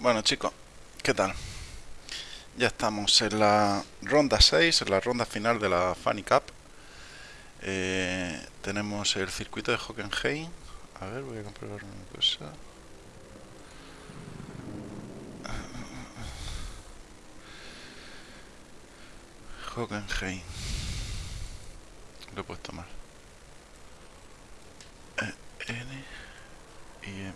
Bueno chicos, ¿qué tal? Ya estamos en la ronda 6, en la ronda final de la Funny Cup. Eh, tenemos el circuito de Hockenheim. A ver, voy a comprobar una cosa. Hockenheim. Lo he puesto mal. E, N y M.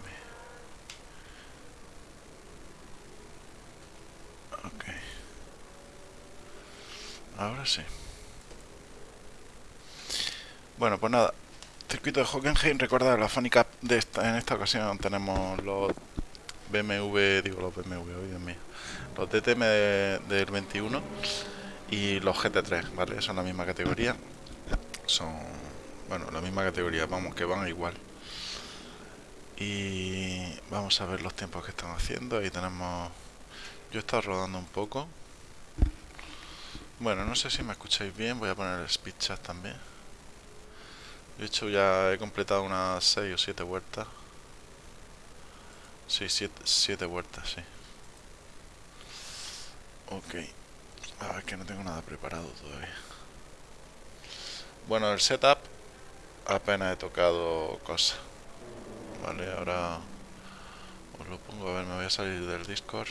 Ok. Ahora sí. Bueno, pues nada. Circuito de Hockenheim, recuerda la Funny Cup de esta, en esta ocasión tenemos los BMW, digo los BMW, hoy en mí, los DTM de, del 21 y los GT3, ¿vale? Son la misma categoría. Son, bueno, la misma categoría, vamos, que van igual. Y vamos a ver los tiempos que están haciendo. Ahí tenemos... Yo he estado rodando un poco. Bueno, no sé si me escucháis bien, voy a poner el speed chat también. He hecho ya, he completado unas 6 o 7 vueltas. Sí, 7 vueltas, sí. Ok. A ver, que no tengo nada preparado todavía. Bueno, el setup apenas he tocado cosas. Vale, ahora os lo pongo. A ver, me voy a salir del Discord.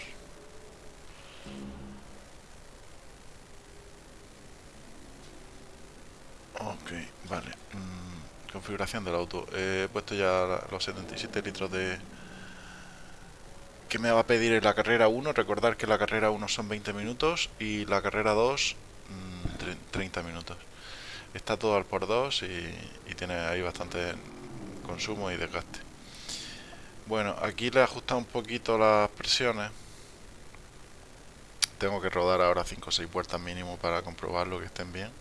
Ok, vale. Mm, configuración del auto. he puesto ya los 77 litros de... Que me va a pedir en la carrera 1. Recordar que la carrera 1 son 20 minutos y la carrera 2 30 mm, minutos. Está todo al por 2 y, y tiene ahí bastante consumo y desgaste. Bueno, aquí le he ajustado un poquito las presiones. Tengo que rodar ahora 5 o 6 vueltas mínimo para comprobarlo que estén bien.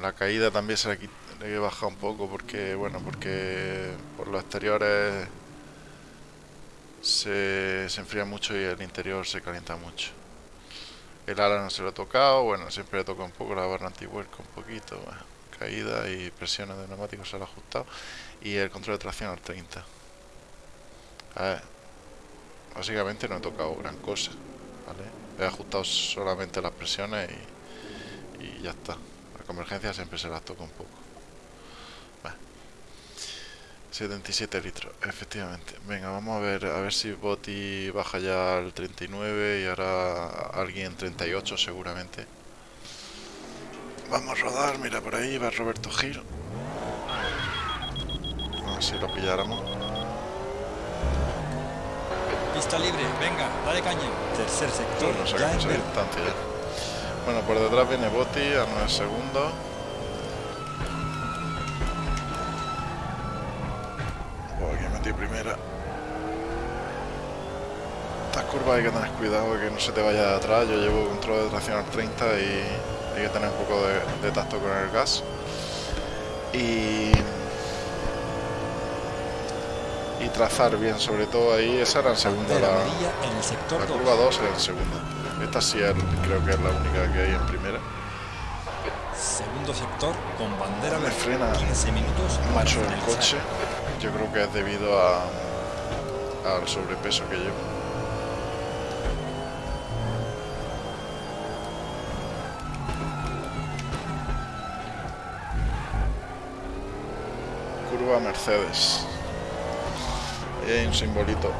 La caída también se le, he bajado un poco porque, bueno, porque por los exteriores se, enfría mucho y el interior se calienta mucho. El ala no se lo he tocado, bueno, siempre le toco un poco la barra anti-vuelco un poquito, caída y presiones de neumáticos se lo he ajustado y el control de tracción al 30. A ver, básicamente no he tocado gran cosa. He ajustado solamente las presiones y ya está. La convergencia siempre se las toca un poco. 77 litros, efectivamente. Venga, vamos a ver a ver si Boti baja ya al 39 y ahora alguien 38 seguramente. Vamos a rodar, mira por ahí va Roberto Gil. A ver si lo pilláramos. Pista libre, venga, dale caña. Tercer sector, no sé ya en distancia Bueno, por detrás viene Boti a 9 segundos. primera. Estas curvas hay que tener cuidado que no se te vaya de atrás. Yo llevo control de tracción al 30 y hay que tener un poco de, tacto con el gas. Y, y trazar bien, sobre todo ahí. Esa era en segunda. La, la curva 2 era en segunda. Esta sí creo que es la única que hay en primera. Segundo sector con bandera me frena 15 minutos mucho el coche. Yo creo que es debido a, al sobrepeso que llevo. Curva Mercedes. Ahí hay un simbolito.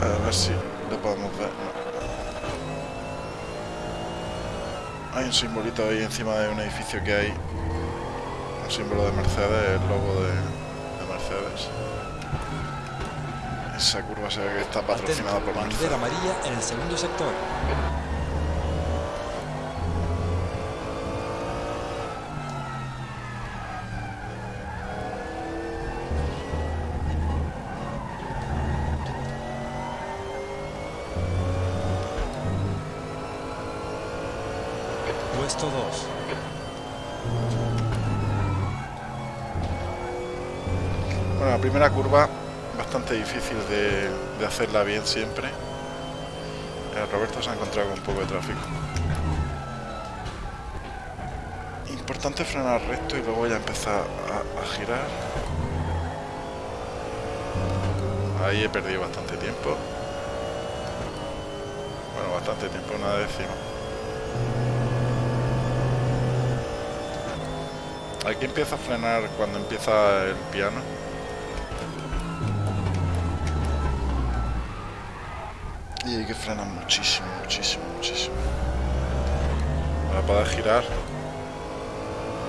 A ver si lo podemos ver. Hay un simbolito ahí encima de un edificio que hay símbolo de Mercedes, el logo de, Mercedes. Esa curva se ve que está patrocinada por Bandera amarilla en el segundo sector. Primera curva bastante difícil de, hacerla bien siempre. Eh, Roberto se ha encontrado con un poco de tráfico. Importante frenar recto y luego ya empezar a, girar. Ahí he perdido bastante tiempo. Bueno, bastante tiempo, una décima. Aquí empieza a frenar cuando empieza el piano. Que frenar muchísimo, muchísimo, muchísimo. Para poder girar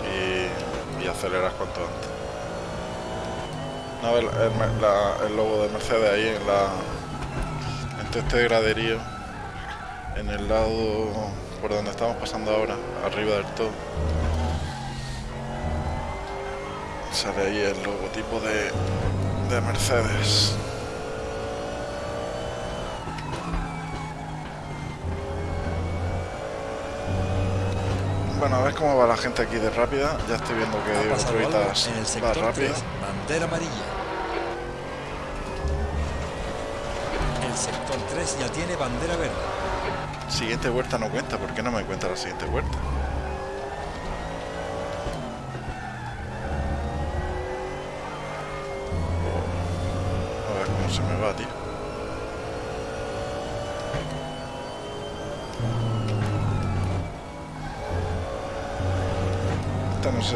y, y acelerar cuanto antes. No, el, el, logo de Mercedes ahí en la en este graderío en el lado por donde estamos pasando ahora arriba del todo sale ahí el logotipo de Mercedes Bueno, a ver cómo va la gente aquí de rápida. Ya estoy viendo que Diego Troitas va rápido. bandera amarilla. El sector 3 ya tiene bandera verde. Siguiente vuelta no cuenta. ¿Por qué no me cuenta la siguiente vuelta?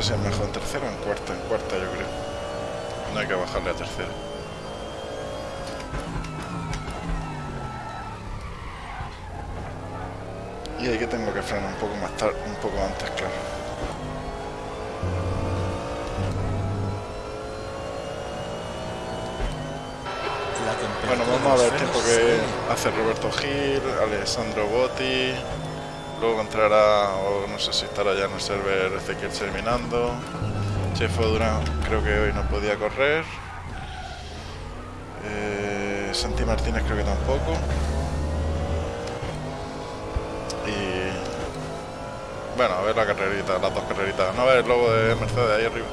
Si es mejor en tercera o en cuarta. En cuarta yo creo. No hay que bajarle a tercera. Y ahí que tengo que frenar un poco más tarde, un poco antes, claro. Bueno, vamos a ver el tiempo que hace Roberto Gil, Alessandro Botti, Luego entrará, o no sé si estará ya en el server Ezequiel terminando. Chefo Durán creo que hoy no podía correr. Eh, Santi Martínez creo que tampoco. Y bueno, a ver la carrerita, las dos carreritas. No a ver el logo de Mercedes ahí arriba.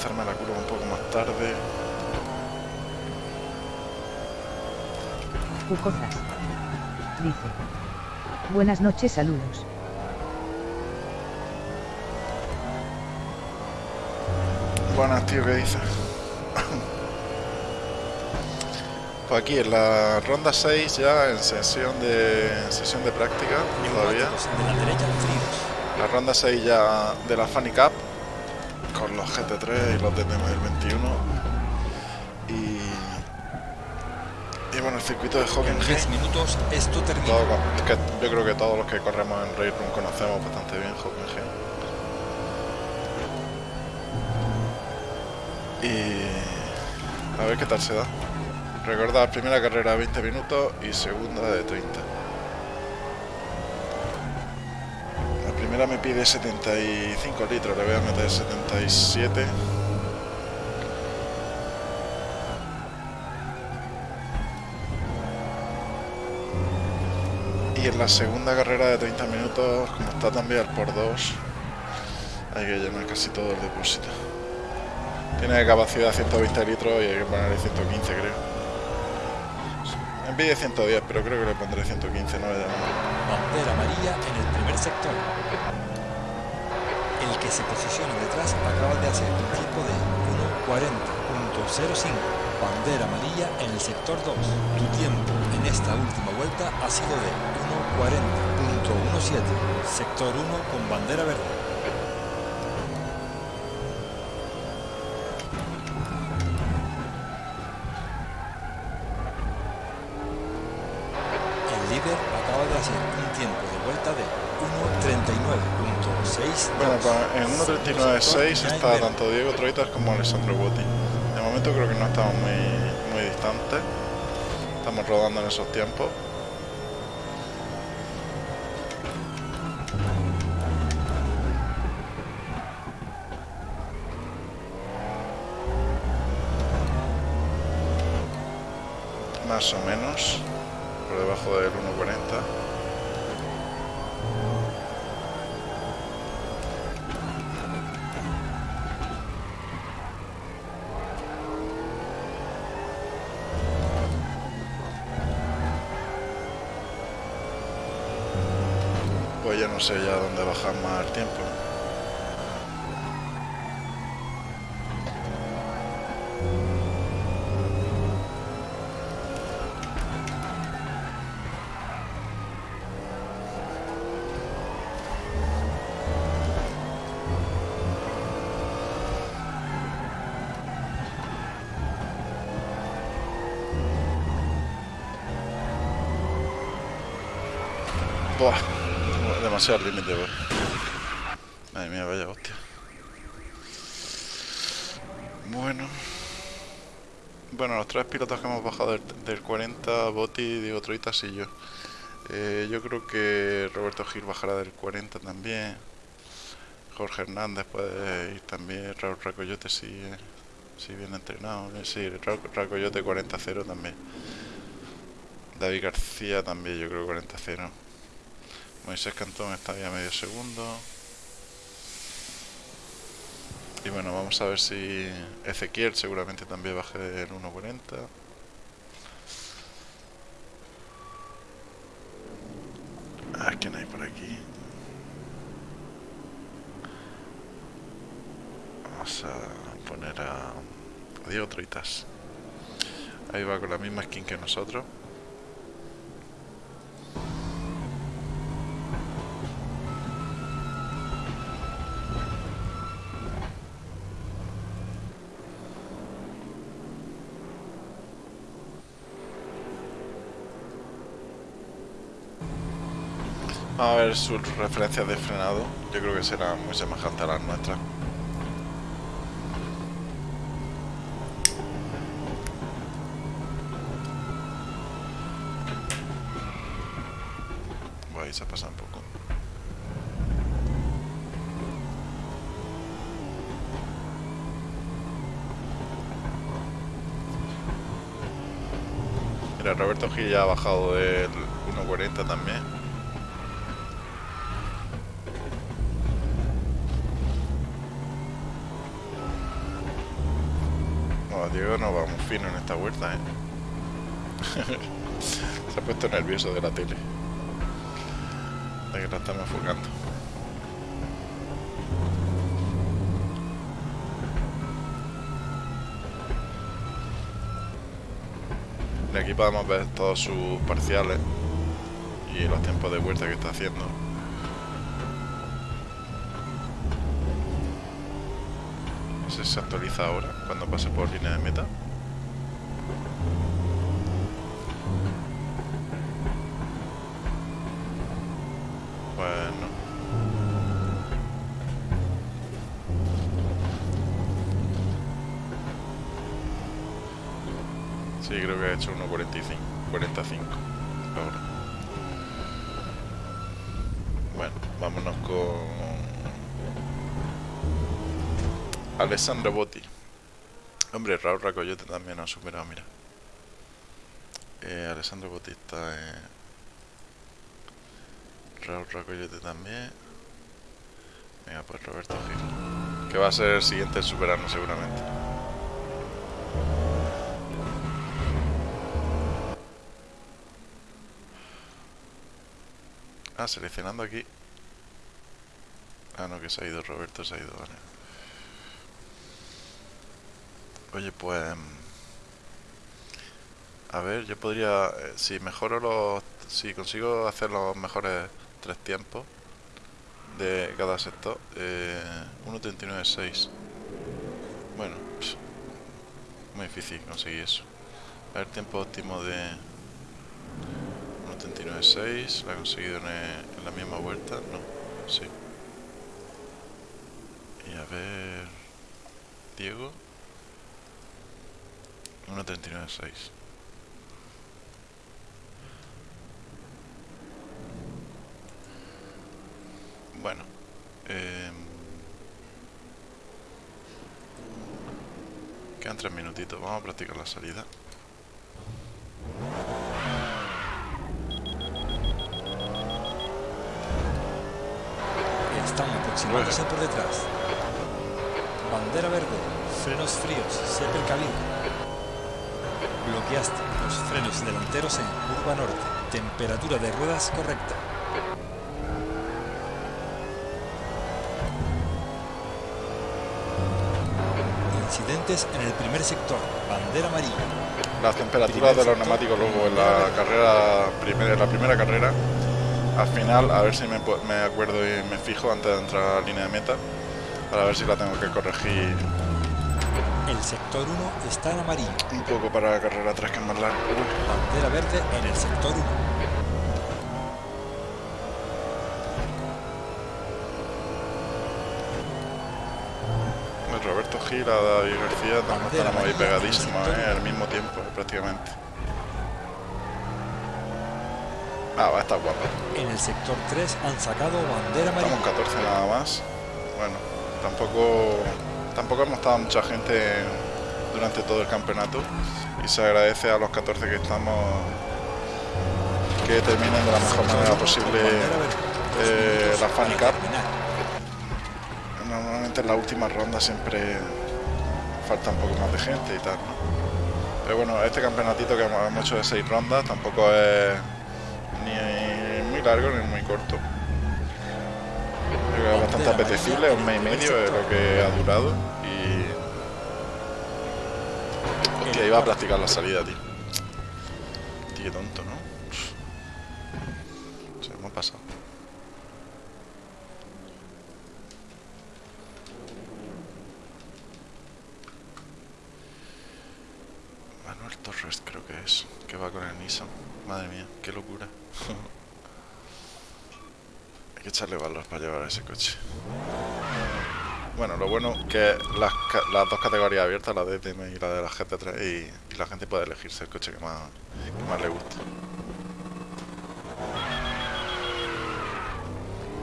Lanzarme a la curva un poco más tarde. Cucozas. Dice. Buenas noches, saludos. Buenas, tío, ¿qué dices? pues aquí en la ronda 6 ya en sesión de en sesión de práctica todavía. De la derecha, fríos. La ronda 6 ya de la Funny Cup con los GT3 y los DTM del 21 y y bueno el circuito de En Hockenheim 10 minutos esto termina. es que yo creo que todos los que corremos en Race Room conocemos bastante bien Hockenheim y a ver qué tal se da. Recordad primera carrera 20 minutos y segunda de 30 la primera me pide 75 litros le voy a meter 77 y en la segunda carrera de 30 minutos como está también por 2 hay que llenar casi todo el depósito. Tiene capacidad 120 litros y hay que ponerle 115 creo pide 110 pero creo que le pondré 115 no llamar. Bandera amarilla en el primer sector. El que se posiciona detrás acaba de hacer un tiempo de 1.40.05. Bandera amarilla en el sector 2. Tu tiempo en esta última vuelta ha sido de 1.40.17. Sector 1 con bandera verde. 6 está tanto Diego Troitas como Alessandro Guti. De momento creo que no estamos muy, muy distantes. Estamos rodando en esos tiempos. Buah, demasiado límite, voy. Madre mía, vaya hostia. Bueno. Bueno, los tres pilotos que hemos bajado del, del 40, Botti, Diego Troitas y yo. Eh, yo creo que Roberto Gil bajará del 40 también. Jorge Hernández puede ir también. Raúl Racoyote si, si bien entrenado. Eh, Sí, Raúl Racoyote 40-0 también. David García también, yo creo 40-0. Moisés Cantón está ya medio segundo. Y bueno, vamos a ver si Ezequiel seguramente también baje del 1.40. Ah, ¿quién hay por aquí? Vamos a poner a Diego Troitas. Ahí va con la misma skin que nosotros. Ver sus referencias de frenado. Yo creo que será muy semejante a las nuestras. Bueno, ahí se pasa un poco. Mira, Roberto Gil ya ha bajado del 1.40 también. Diego no va muy fino en esta vuelta, ¿eh? Se ha puesto nervioso de la tele. De que la estamos enfocando. Y aquí podemos ver todos sus parciales y los tiempos de vuelta que está haciendo. Se actualiza ahora, cuando pase por línea de meta. Alessandro Botti. Hombre, Raúl Racoyote también ha superado, mira. Eh, Alessandro Botti está en... Raúl Racoyote también. Venga, pues Roberto Gil. Que va a ser el siguiente en superarnos seguramente. Ah, seleccionando aquí. Ah, no, que se ha ido Roberto, se ha ido, vale. Oye, pues... A ver, yo podría... eh, Si mejoro los... Si consigo hacer los mejores tres tiempos de cada sector, eh, 1.39.6. Bueno, muy difícil conseguir eso. A ver, tiempo óptimo de 1.39.6. ¿Lo he conseguido en, en la misma vuelta? No, sí. a ver... Diego. 1.39.6. Bueno. Eh, quedan tres minutitos. Vamos a practicar la salida. Están aproximándose por detrás. Bandera verde, frenos fríos, sepa el. Bloqueaste los frenos delanteros en curva norte. Temperatura de ruedas correcta. Incidentes en el primer sector. Bandera amarilla. Las temperaturas de los neumáticos luego en la carrera primera, la primera carrera. Al final, a ver si me, me acuerdo y me fijo antes de entrar a la línea de meta. Para ver si la tengo que corregir El sector 1 está en amarillo. un poco para la carrera 3 que es más larga. Bandera verde en el sector 1. El Roberto Gil, a David García, también estamos ahí pegadísimos, ¿eh? al mismo tiempo prácticamente. Ah, va a estar guapo. En el sector 3 han sacado bandera Estamos amarilla. 14 nada más. Bueno, tampoco tampoco hemos estado mucha gente durante todo el campeonato y se agradece a los 14 que estamos que terminen de la mejor manera posible eh, la Fan para Cup. terminar. Normalmente en la última ronda siempre falta un poco más de gente y tal, ¿no? Pero bueno, este campeonatito que hemos hecho de 6 rondas tampoco es ni muy largo ni muy corto. Bastante apetecible, un mes y medio es lo que ha durado y... Hostia, iba a practicar la salida. Tío, qué tonto, ¿no? Se me ha pasado. Manuel Torres creo que es, que va con el Nissan. Madre mía, qué locura. Hay que echarle valor para llevar ese coche. Bueno, lo bueno que las, las dos categorías abiertas, la de DTM y la de la GT3, y, y la gente puede elegirse el coche que más, que más le guste.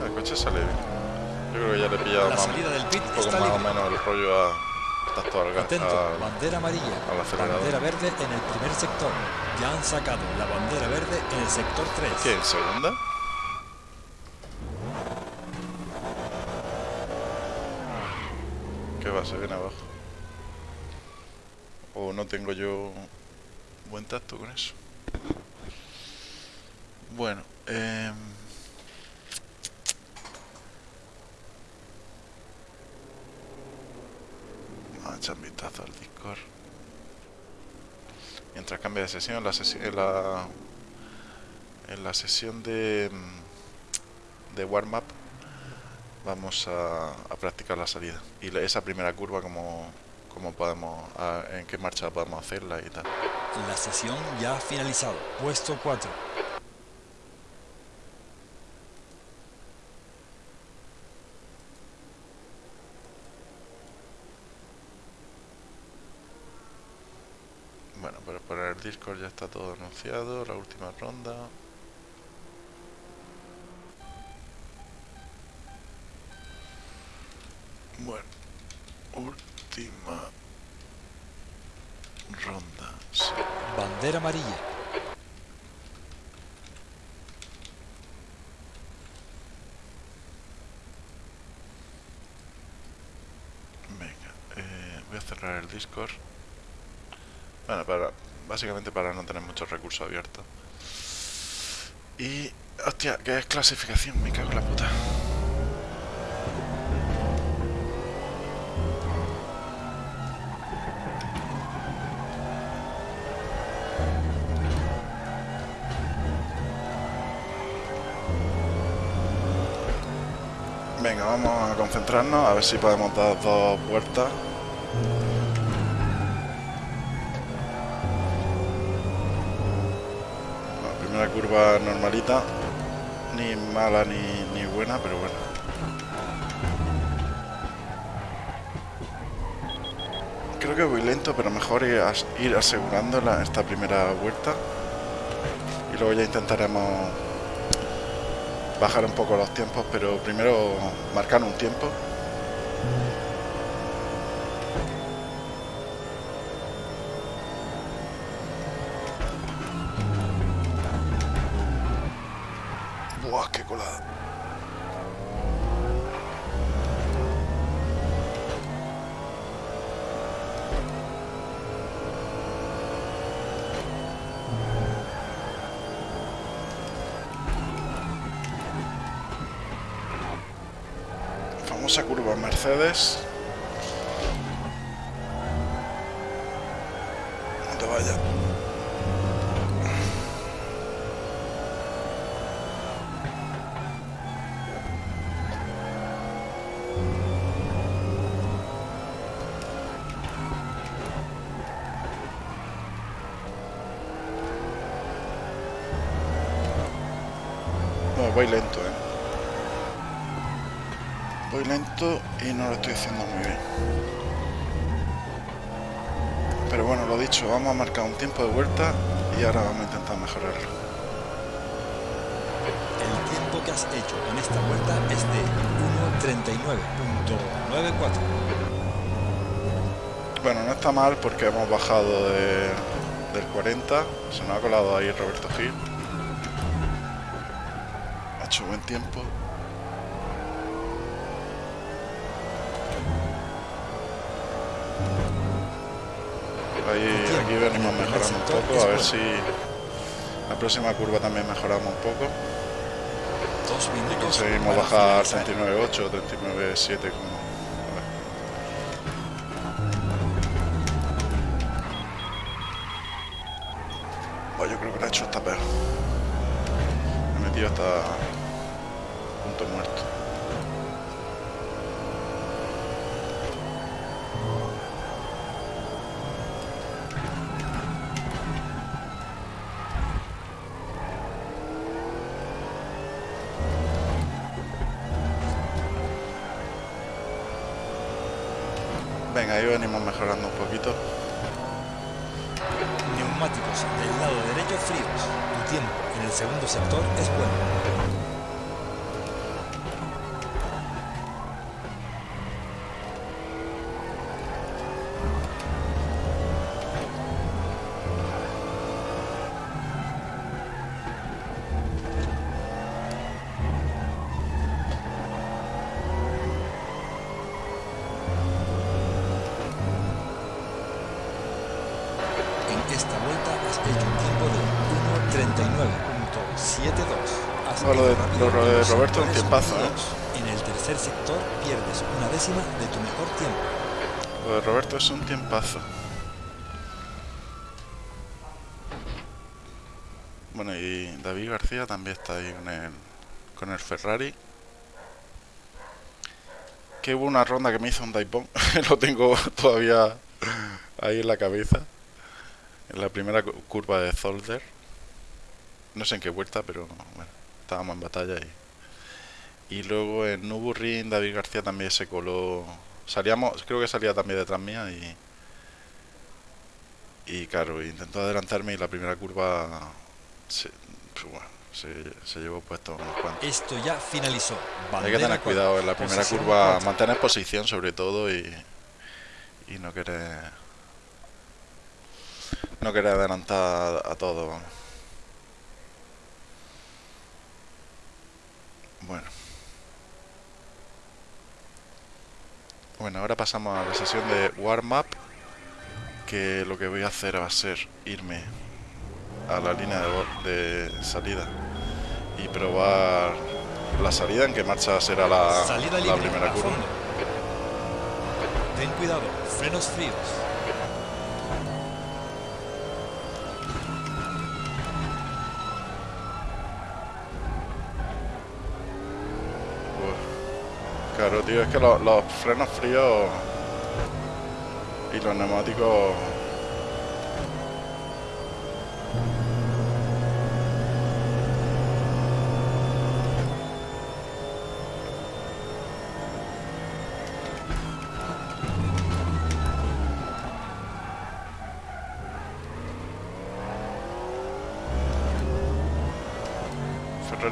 El coche sale bien. Yo creo que ya le he pillado La más, del pit un poco más o libre. menos el rollo a tacto al. Atento, al- bandera amarilla. al. Bandera verde en el primer sector. Ya han sacado la bandera verde en el sector 3. ¿Qué? ¿En segunda? ¿Qué va? Se viene abajo. O no tengo yo buen tacto con eso. Bueno, eh... Vamos a echar vistazo al Discord. Mientras cambia de sesión, la sesión, en la, en la sesión de, mm, de warm-up vamos a, a practicar la salida. Y la- esa primera curva, como, como podemos, a- en qué marcha podemos hacerla y tal. La sesión ya ha finalizado. Puesto 4. Bueno, pero por el Discord ya está todo anunciado, la última ronda. Bueno, última ronda. sí. Bandera amarilla. Venga, eh, voy a cerrar el Discord. Bueno, para, básicamente para no tener muchos recursos abiertos. Y... Hostia, ¿qué es clasificación? Me cago en la puta. A ver si podemos dar dos vueltas. La primera curva normalita, ni mala ni, ni buena, pero bueno. creo que voy lento, pero mejor ir, as- ir asegurando esta primera vuelta. Y luego ya intentaremos bajar un poco los tiempos, pero primero marcar un tiempo. Famosa curva Mercedes. No te vayas. Bueno, voy lento, y no lo estoy haciendo muy bien. Pero bueno, lo dicho, vamos a marcar un tiempo de vuelta y ahora vamos a intentar mejorarlo. El tiempo que has hecho en esta vuelta es de 1.39.94. Bueno, no está mal porque hemos bajado de- del 40. Se nos ha colado ahí Roberto Gil. Ha hecho buen tiempo. Venimos mejorando un poco, a ver si la próxima curva también mejoramos un poco. Conseguimos bajar finalizar. 39.8 o 39.7 lo de- Roberto, un tiempazo, ¿eh? En el tercer sector pierdes una décima de tu mejor tiempo. Lo de Roberto es un tiempazo. Bueno, y David García también está ahí con el, con el Ferrari. Que hubo una ronda que me hizo un Daipon. Lo tengo todavía ahí en la cabeza. En la primera cu- curva de Zolder. No sé en qué vuelta, pero bueno, estábamos en batalla y... Y luego en Nürburgring David García también se coló. Salíamos, creo que salía también detrás mía y. Y claro, intentó adelantarme y la primera curva. Se, pues bueno, se, se llevó puesto unos cuantos. Esto ya finalizó. Hay que Bandera tener cuidado en la primera curva, mantener posición sobre todo y. Y no querer. No querer adelantar a, a todo. vamos. Bueno. Bueno, ahora pasamos a la sesión de warm-up. Que lo que voy a hacer va a ser irme a la línea de, salida y probar la salida, en qué marcha será la, Salida la primera curva. Ten cuidado, frenos fríos. caro, tío. Es que los, los frenos fríos y los neumáticos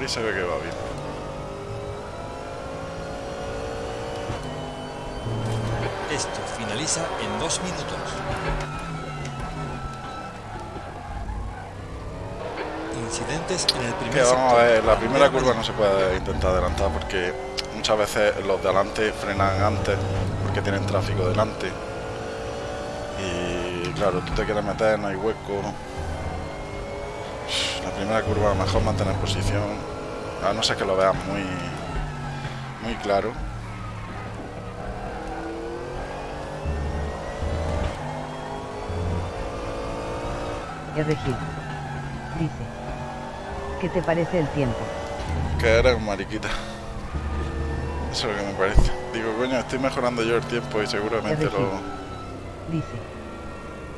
se ve que Vamos a ver, la primera curva no se puede intentar adelantar porque muchas veces los de adelante frenan antes porque tienen tráfico delante. Y claro, tú te quieres meter, no hay hueco. La primera curva mejor mantener posición, a no ser que lo veas muy, muy claro. Dice. ¿Qué te parece el tiempo? Que eres un mariquita. Eso es lo que me parece. Digo, coño, estoy mejorando yo el tiempo y seguramente lo... Dice.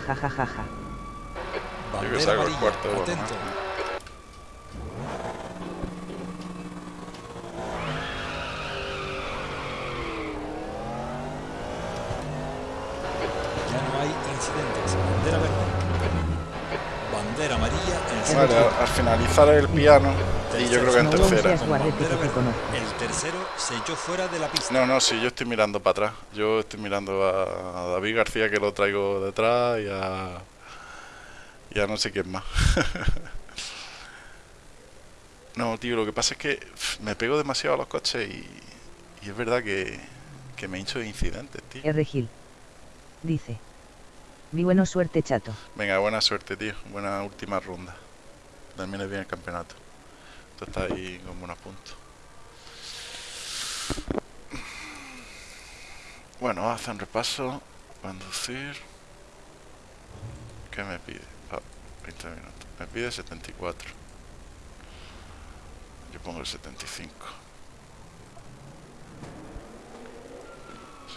Ja ja ja ja. Yo que salgo el cuarto, bueno, Atento. Vale, al, al finalizar el piano, y yo creo que en tercera. El tercero se echó fuera de la pista. No, no, sí, yo estoy mirando para atrás. Yo estoy mirando a, David García que lo traigo detrás y a... Y a no sé quién más. no, tío, lo que pasa es que me pego demasiado a los coches y, y es verdad que, que me hincho de incidentes, tío. R. Gil. Dice. Mi buena suerte, chato. Venga, buena suerte, tío. Buena última ronda. Termines bien el campeonato. Tú estás ahí con buenos puntos. Bueno, vamos a hacer un repaso. Conducir. ¿Qué me pide? Ah, 20 minutos. Me pide 74. Yo pongo el 75.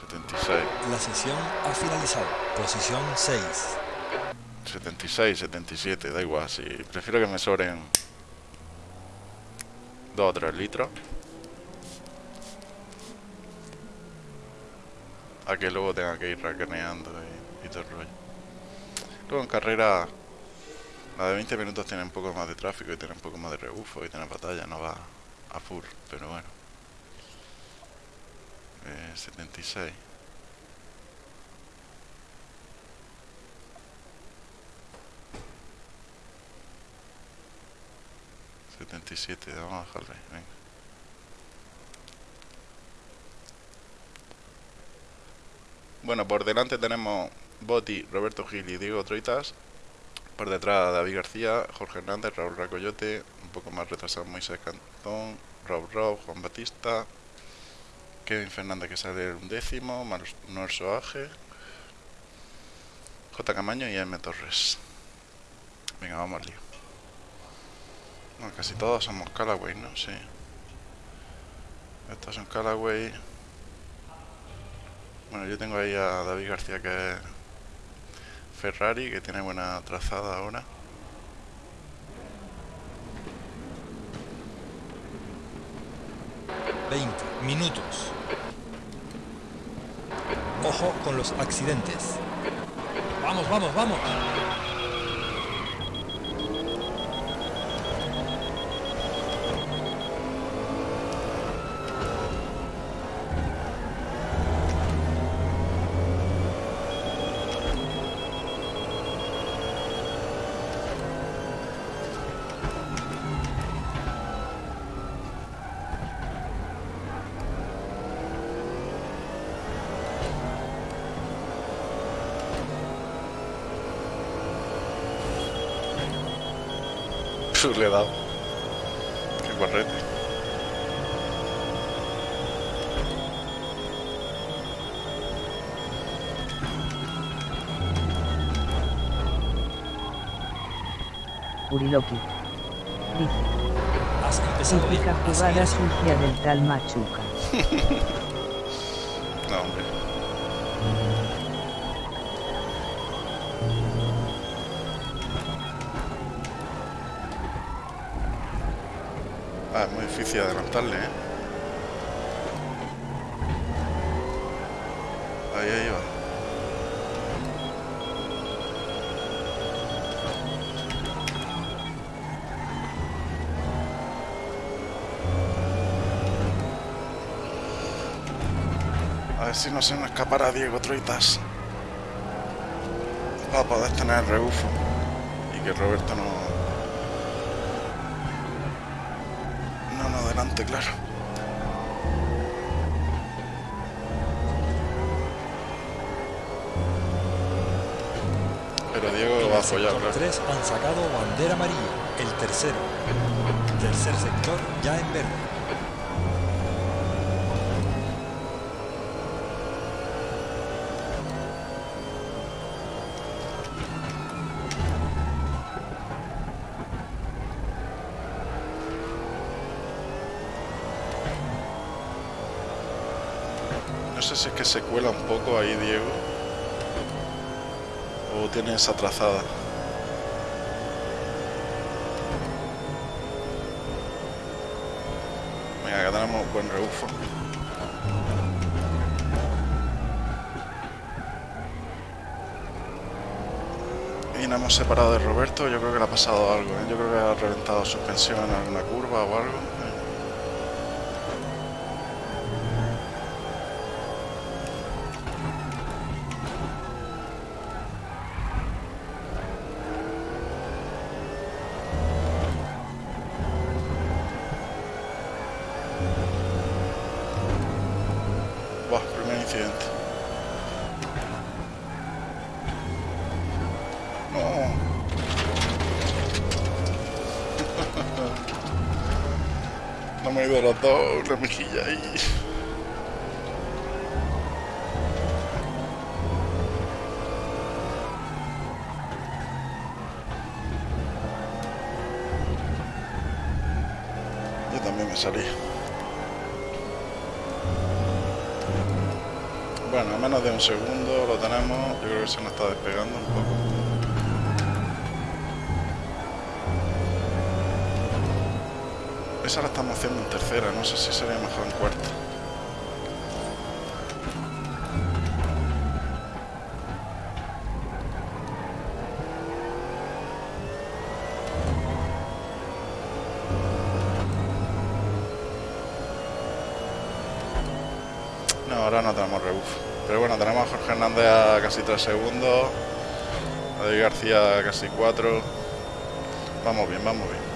76. La sesión ha finalizado. Posición 6. 76, 77, da igual. Si prefiero que me sobren 2 o 3 litros. A que luego tenga que ir racaneando y, y todo el rollo. Luego en carrera, la de 20 minutos tiene un poco más de tráfico y tiene un poco más de rebufo y tiene batalla, no va a full, pero bueno. Eh, 76. Setenta y siete, vamos a dejarle. Bueno, por delante tenemos Boti, Roberto Gil y Diego Troitas. Por detrás David García, Jorge Hernández, Raúl Racoyote, un poco más retrasado Moisés Cantón, Rob Rob, Juan Batista, Kevin Fernández que sale un décimo, Manuel Soaje, J. Camaño y M. Torres. Venga, vamos al lío. Bueno, casi todos somos Callaway, ¿no? Sí. Estos son Callaway. Bueno, yo tengo ahí a David García que es Ferrari, que tiene buena trazada ahora. Veinte minutos. Ojo con los accidentes. Vamos, vamos, vamos. Puf, le he dado. Qué correte. Uriloki. Dice. Has empezado bien. Jugada sucia del tal Machuca. No, hombre. Ah, es muy difícil adelantarle, ¿eh? Ahí, ahí va. a ver si no se nos escapará Diego Troitas. Para poder tener el rebufo. Y que Roberto no, adelante, claro. Pero Diego va a sector claro. 3 han sacado bandera amarilla, el tercero. Tercer sector ya en verde. Se cuela un poco ahí Diego. O tiene esa trazada. Venga, que tenemos buen rebufo. Y nos hemos separado de Roberto. Yo creo que le ha pasado algo. ¿eh? Yo creo que ha reventado suspensión en alguna curva o algo. Mejilla ahí. Yo también me salí. Bueno, a menos de un segundo lo tenemos. Yo creo que se nos está despegando un poco. Esa la estamos haciendo en tercera, no sé si sería mejor en cuarta. No, ahora no tenemos rebuf. Pero bueno, tenemos a Jorge Hernández a casi 3 segundos. A David García a casi 4. Vamos bien, vamos bien.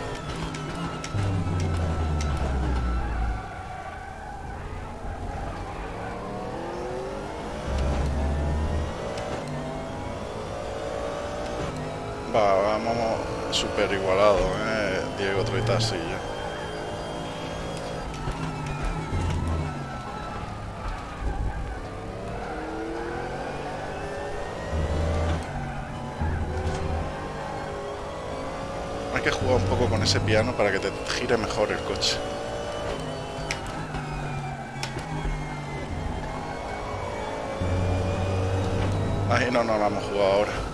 Súper igualados, ¿eh? Diego Troitas y yo. Hay que jugar un poco con ese piano para que te gire mejor el coche. Ahí no nos la hemos jugado ahora.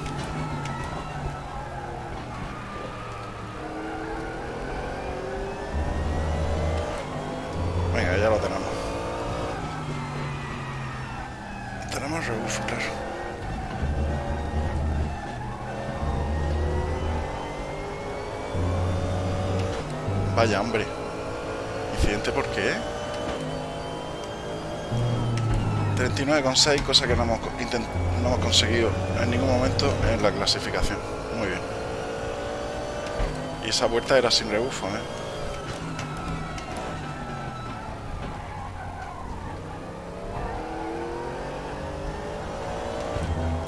Vaya hombre. ¿Incidente por qué? 39,6, cosa que no hemos, no hemos conseguido en ningún momento en la clasificación. Muy bien. Y esa vuelta era sin rebufo, ¿eh?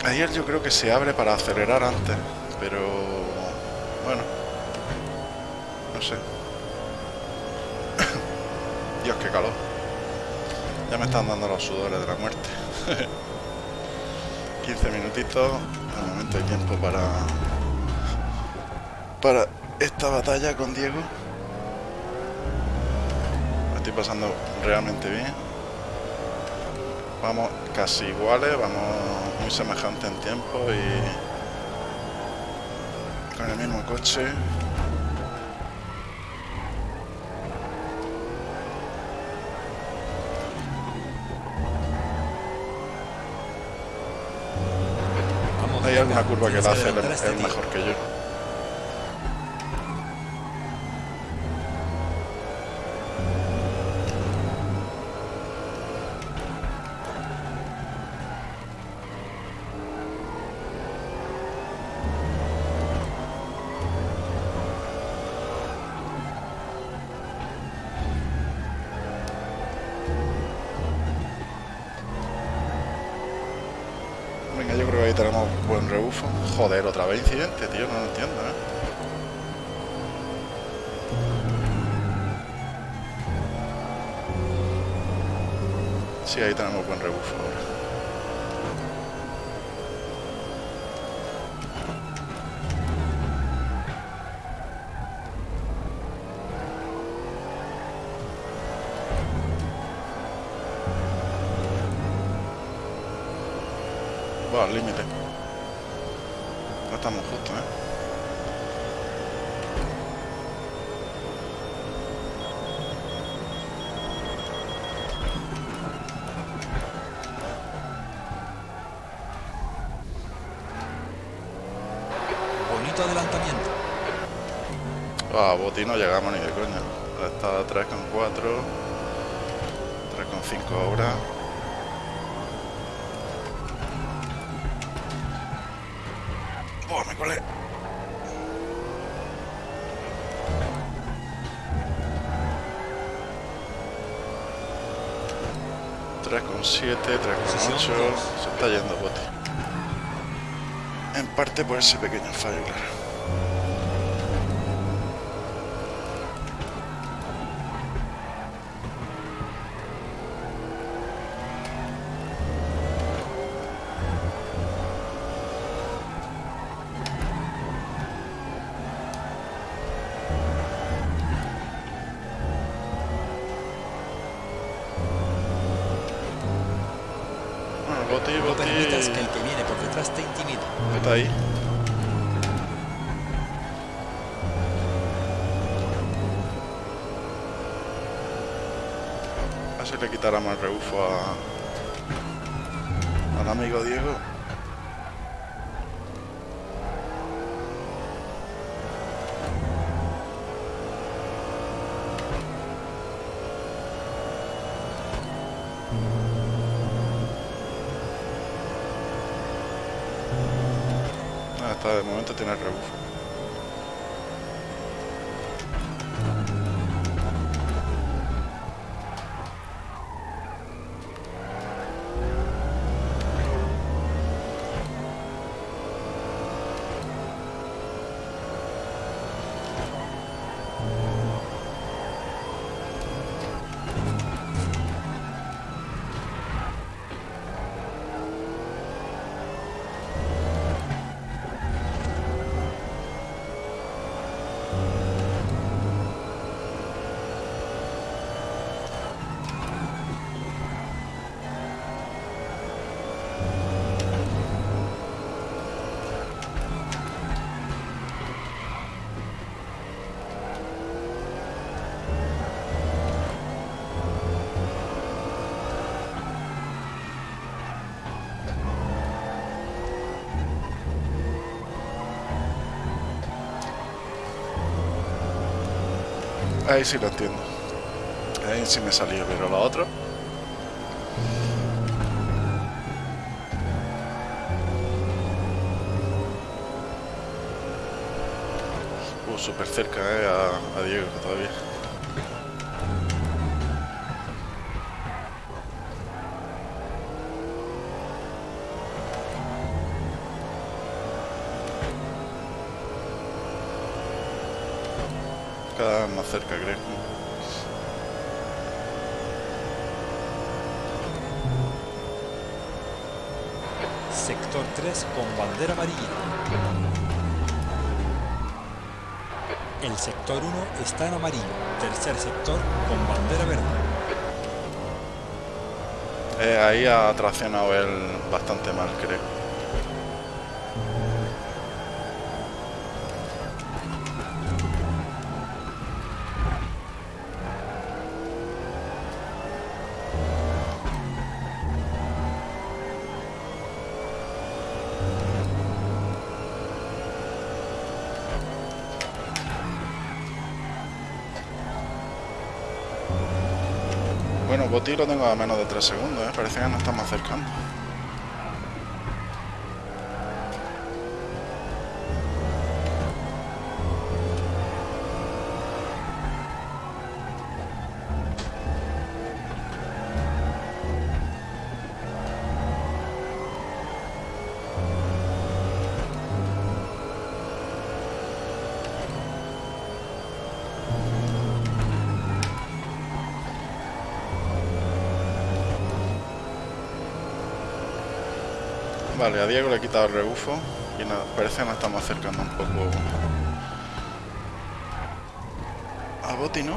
Ayer yo creo que se abre para acelerar antes, pero Ya me están dando los sudores de la muerte. 15 minutitos. De momento hay tiempo para para esta batalla con Diego. Me estoy pasando realmente bien. Vamos casi iguales, vamos muy semejantes en tiempo y con el mismo coche. Alguna curva que la hace tío. mejor que yo. Joder, otra vez incidente, tío, no lo entiendo, ¿eh? Sí, ahí tenemos buen rebufo ahora. Al límite. Estamos justos, ¿eh? Bonito adelantamiento. Ah, Boti no llegamos ni de coña. Está a 3,4. 3,5 ahora. 3,7, 3,8, se está yendo bote. En parte por ese pequeño fallo, claro. Ahí sí lo entiendo. Ahí sí me salió, pero la otra. Uh, súper cerca, eh, a, a Diego todavía. Más cerca, creo. Sector 3 con bandera amarilla. El sector 1 está en amarillo. Tercer sector con bandera verde. Eh, ahí ha traccionado él bastante mal, creo. Lo tengo a menos de 3 segundos, ¿eh? parece que nos estamos acercando. Vale, a Diego le he quitado el rebufo y parece que nos estamos acercando un poco a Boti, ¿no?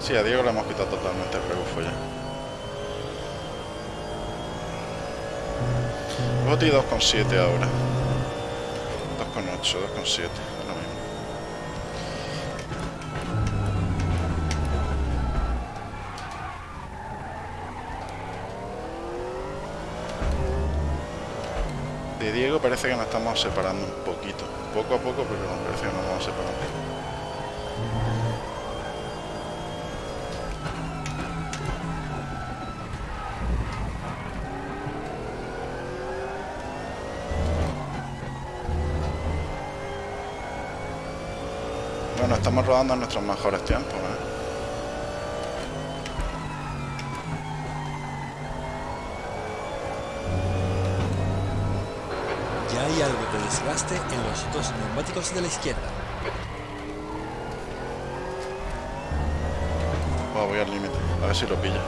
Sí, a Diego le hemos quitado totalmente el rebufo ya. Boti 2,7 ahora. 2,8, 2,7, parece que nos estamos separando un poquito. Poco a poco, pero parece que nos vamos separando. Bueno, estamos rodando nuestros mejores tiempos, ¿eh? Desgaste en los dos neumáticos de la izquierda. Buah, voy al límite, a ver si lo pilla.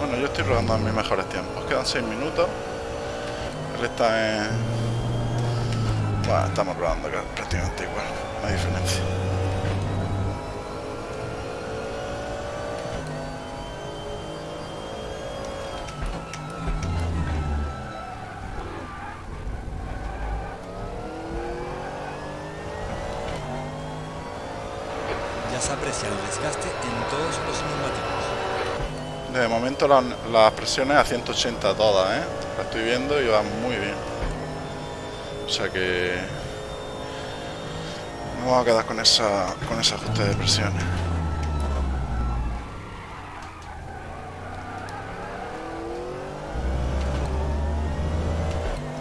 Bueno, yo estoy rodando en mis mejores tiempos. Quedan 6 minutos. Él está en... Bueno, estamos rodando prácticamente igual. No hay diferencia. Las presiones a 180 todas, ¿eh? La estoy viendo y va muy bien. O sea que... Nos vamos a quedar con esa con ese ajuste de presiones.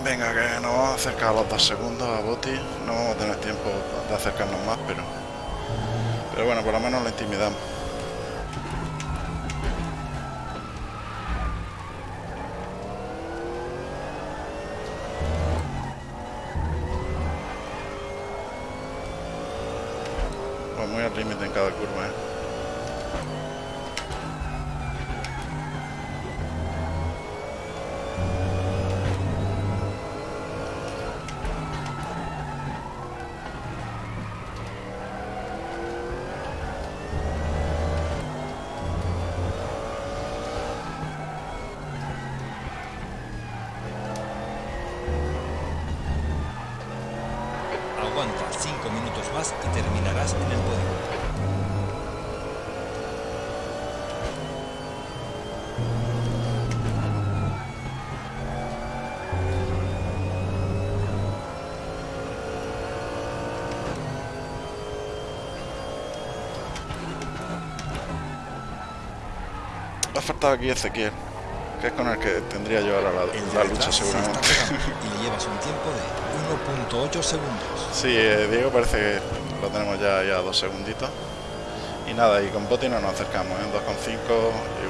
Venga, que nos vamos a acercar los dos segundos a Boti. No vamos a tener tiempo de acercarnos más, pero... Pero bueno, por lo menos lo intimidamos. Aquí Ezequiel, que es con el que tendría yo ahora la, la lucha seguramente. y le llevas un tiempo de 1.8 segundos. Sí, eh, Diego parece que lo tenemos ya, ya dos segunditos. Y nada, y con Boti no nos acercamos, ¿eh? 2,5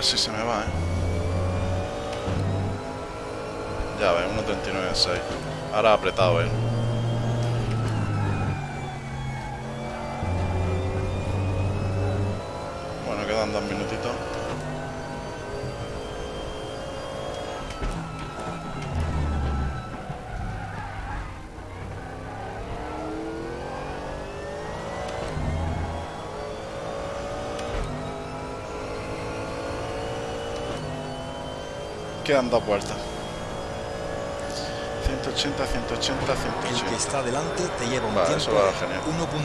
Y casi se me va, ¿eh? Ya ves, 1.39.6. Ahora apretado, ¿eh? Quedan dos vueltas. 180, 180, 180. El que está delante te lleva un Vale, tiempo eso va de genial. 1.9.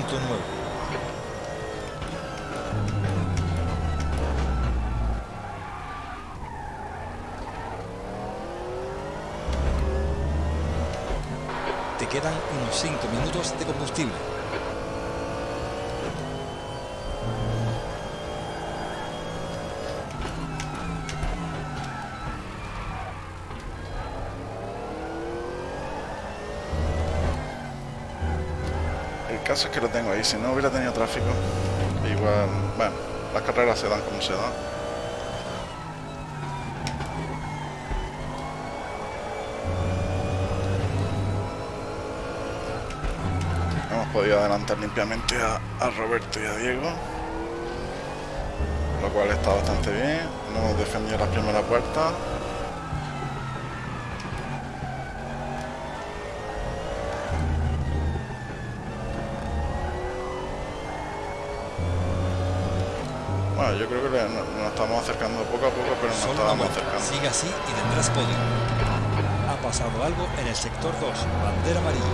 Te quedan unos 5 minutos de combustible. Es que lo tengo ahí. Si no hubiera tenido tráfico, igual. Bueno, las carreras se dan como se dan. Hemos podido adelantar limpiamente a, Roberto y a Diego. Lo cual está bastante bien. No hemos defendido las primeras vueltas. Yo creo que nos, estamos acercando poco a poco, pero nos Solo vuelta. acercando. Sigue así y tendrás podio. Ha pasado algo en el sector 2, bandera amarilla.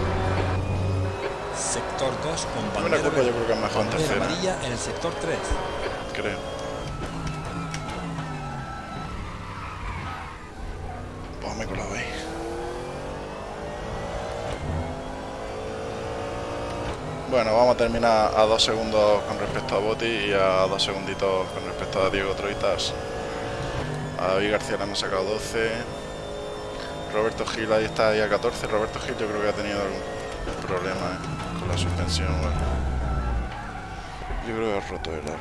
Sector 2 con bandera curva yo verde. creo que es mejor Bandera tercera, amarilla en el sector 3. creo. Vamos a dos segundos con respecto a Boti y a dos segunditos con respecto a Diego Troitas. A David García le hemos sacado 12. Roberto Gil ahí está ahí a 14. Roberto Gil yo creo que ha tenido algún problema eh, con la suspensión. bueno. Yo creo que ha roto el arco.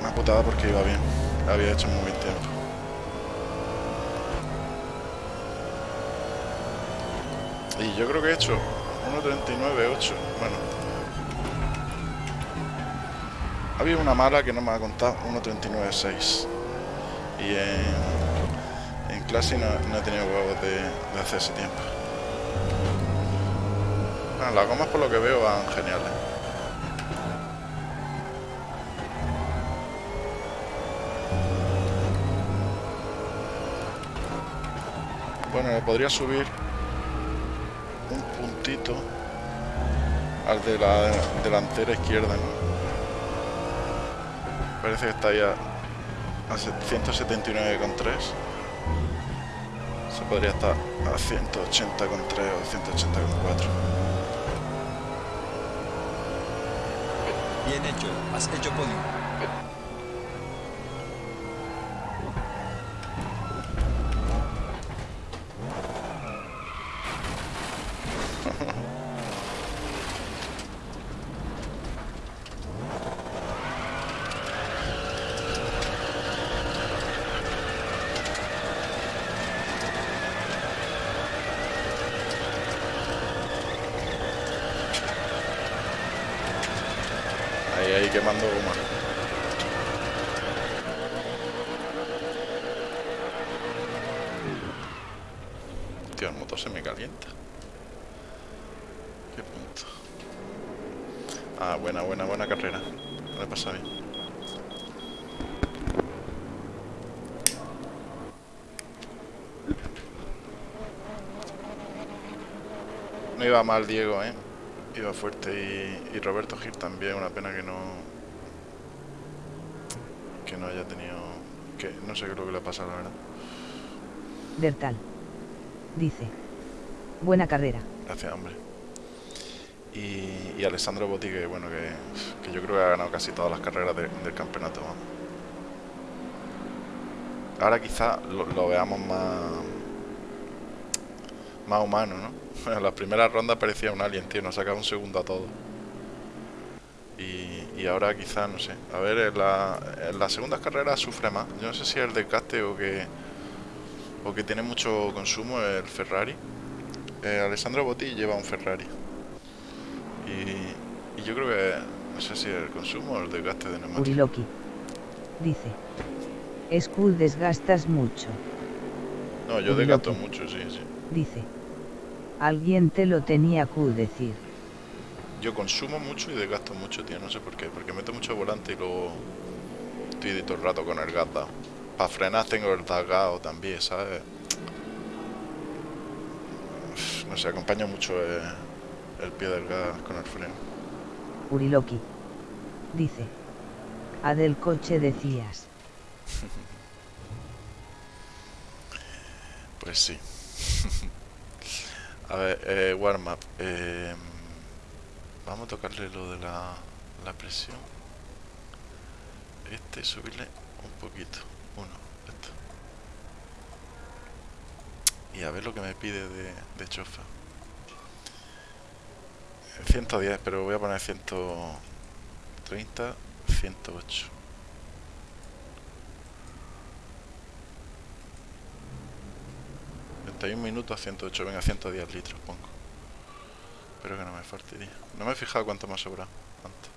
Una putada porque iba bien. Había hecho muy buen tiempo. Y yo creo que he hecho 1.39.8. Bueno. Había una mala que no me ha contado 1.39.6. Y en, en clase no, no he tenido huevos de, de hacer ese tiempo. Bueno, las gomas por lo que veo van geniales. Bueno, podría subir al de la delantera izquierda, ¿no? Parece que está ahí a, a 179,3. Se podría estar a 180,3 o 180,4. Bien hecho, has hecho podio. Ahí, ahí quemando goma. Tío, el motor se me calienta. ¿Qué punto? Ah, buena, buena, buena carrera. Me lo he pasado bien. No iba mal Diego, ¿eh? Iba fuerte y, y Roberto Gil también, una pena que no que no haya tenido que no sé qué es lo que le ha pasado la verdad. Bertal. Dice. Buena carrera. Gracias hombre. Y, y Alessandro Botti que bueno que, que yo creo que ha ganado casi todas las carreras de- del campeonato. Ahora quizá lo, lo veamos más más humano, ¿no? En las primeras rondas parecía un alien, tío, nos sacaba un segundo a todo. Y, y ahora quizá, no sé. A ver, en, la, en las segundas carreras sufre más. Yo no sé si es el desgaste o que, o que tiene mucho consumo el Ferrari. Eh, Alessandro Botti lleva un Ferrari. Y, y yo creo que, no sé si el consumo o el desgaste de neumáticos. Uriloki. Dice. Skull desgastas mucho. No, yo Uriloki. desgasto mucho, sí, sí. Dice. Alguien te lo tenía que decir. Yo consumo mucho y desgasto mucho, tío. No sé por qué. Porque meto mucho volante y luego estoy todo el rato con el gas dado. Para frenar tengo el dagao también, ¿sabes? No sé, acompaña mucho eh, el pie del gas con el freno. Uriloki. Dice. A del coche decías. Pues sí. a ver, eh, warm up. Eh, vamos a tocarle lo de la, la presión. Este, subirle un poquito. Uno, esto. Y a ver lo que me pide de, de chofer. 110, pero voy a poner 130, 108. Un minutos a 108, venga, 110 litros pongo. Espero que no me fastidia. No me he fijado cuánto me ha sobrado antes.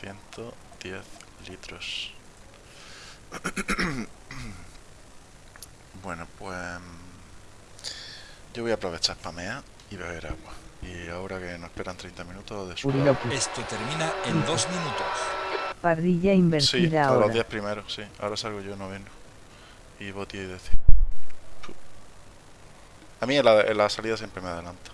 110 litros. bueno, pues... Yo voy a aprovechar spamear y beber agua. Y ahora que nos esperan 30 minutos de. Uriloki. Esto termina en dos minutos. Parrilla Sí, invertida todos los ahora. 10 primeros, sí. Ahora salgo yo noveno. Y Boti y. Pu. A mí en la, en la salida siempre me adelanta.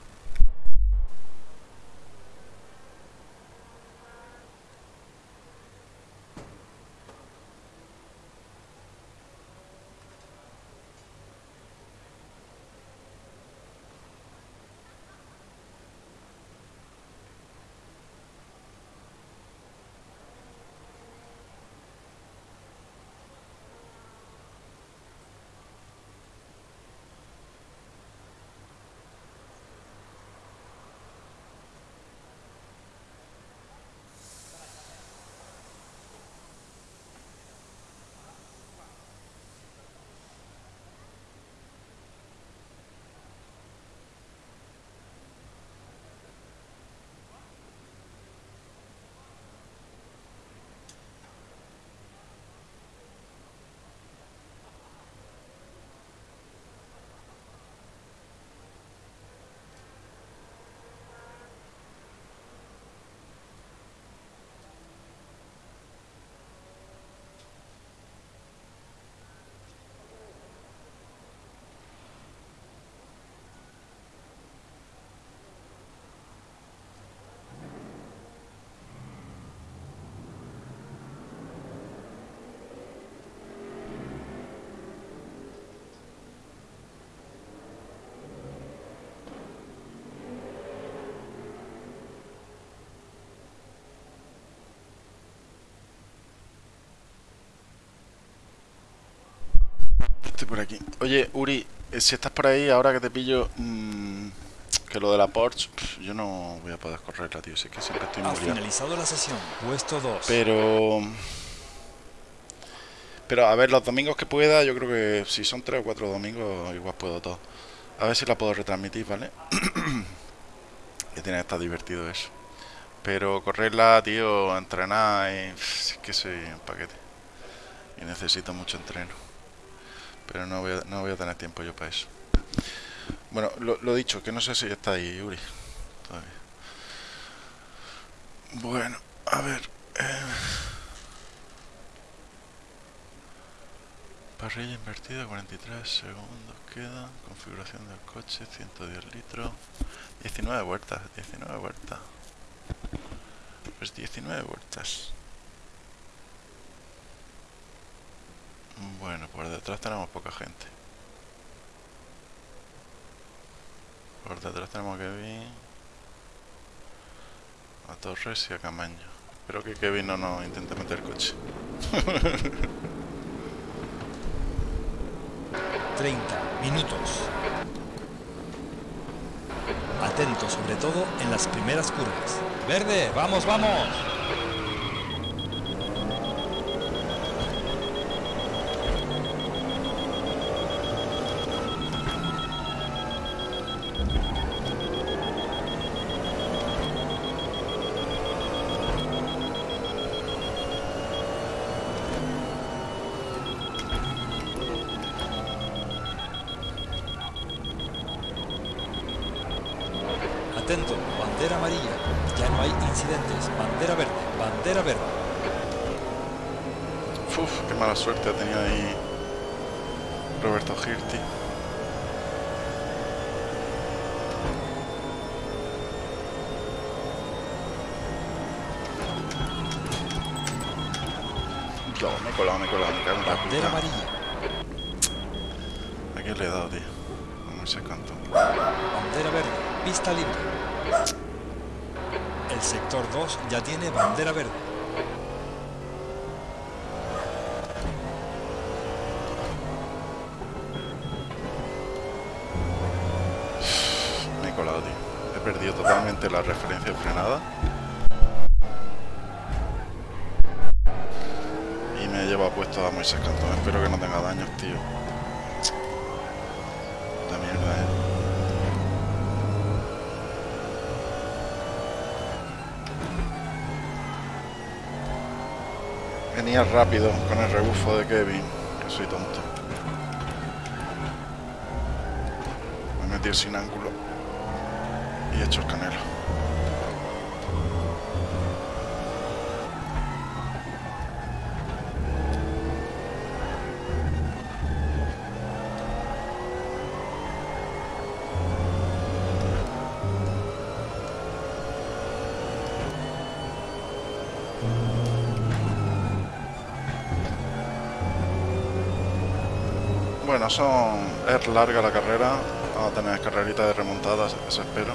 Estoy por aquí. Oye, Uri, eh, si estás por ahí, ahora que te pillo, mm, que lo de la Porsche, yo no voy a poder correrla, tío. Si es que siempre estoy muy finalizado la sesión. Puesto 2. Pero... Pero a ver, los domingos que pueda, yo creo que si son tres o cuatro domingos, igual puedo todo. A ver si la puedo retransmitir, ¿vale? que tiene que estar divertido eso. Pero correrla, tío, entrenar, y, pf, es que soy un paquete. Y necesito mucho entreno. Pero no voy a, no voy a tener tiempo yo para eso. Bueno, lo, dicho, que no sé si está ahí, Yuri. Todavía. Bueno, a ver. eh. Parrilla invertida, 43 segundos queda. Configuración del coche, 110 litros. 19 vueltas, 19 vueltas. Pues 19 vueltas. Bueno, por detrás tenemos poca gente. Por detrás tenemos a Kevin, a Torres y a Camaño. Espero que Kevin no nos intente meter el coche. 30 minutos. Atento sobre todo en las primeras curvas. Verde, vamos, vamos. La referencia frenada. Y me he llevado puesto a Moisés Cantón. Espero que no tenga daños, tío. La mierda, eh. Venía rápido con el rebufo de Kevin, que soy tonto. Me he metido sin ángulo y he hecho el canelo. Bueno, son es larga la carrera. Vamos a tener carrerita de remontadas, eso espero.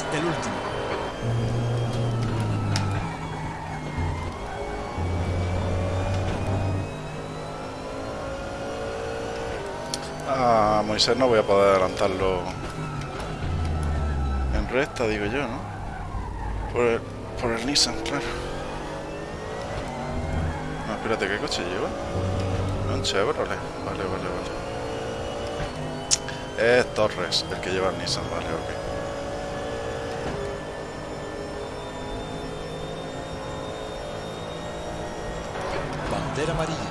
Eres el último. A Moisés no voy a poder adelantarlo en recta, digo yo, ¿no? Por el, por el Nissan, claro. No, espérate, ¿qué coche lleva? Un Chevrolet. Vale, vale, vale. Es Torres el que lleva el Nissan, vale, ok. Bandera amarilla.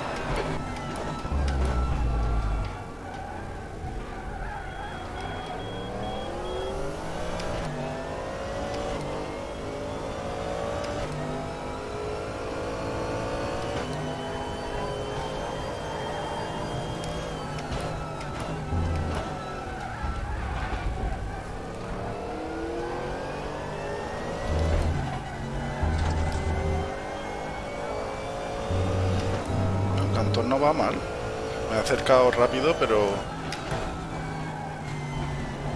Acercado rápido, pero...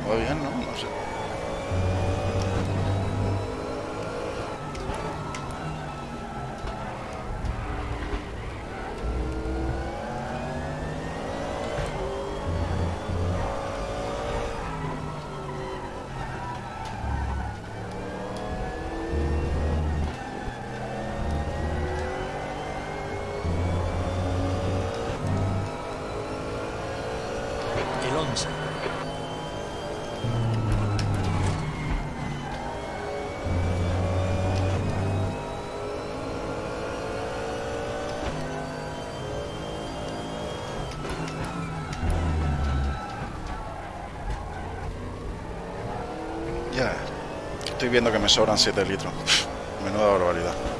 Va bien, ¿no? No sé. Estoy viendo que me sobran 7 litros. Menuda barbaridad.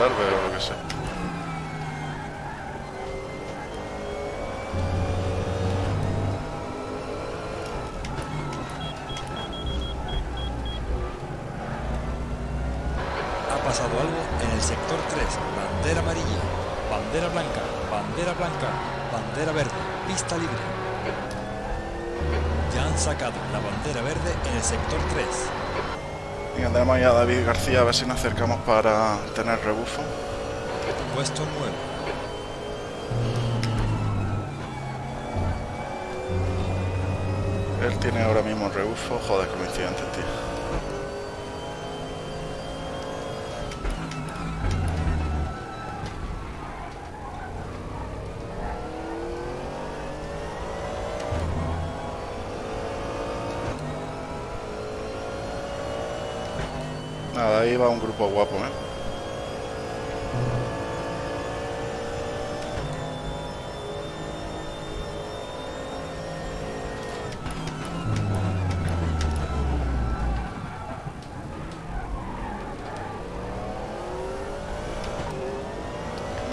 przerwy Venga, tenemos ahí a David García a ver si nos acercamos para tener rebufo. Puesto 9. Él tiene ahora mismo rebufo. Joder, coincidente, tío. Grupo guapo, ¿eh?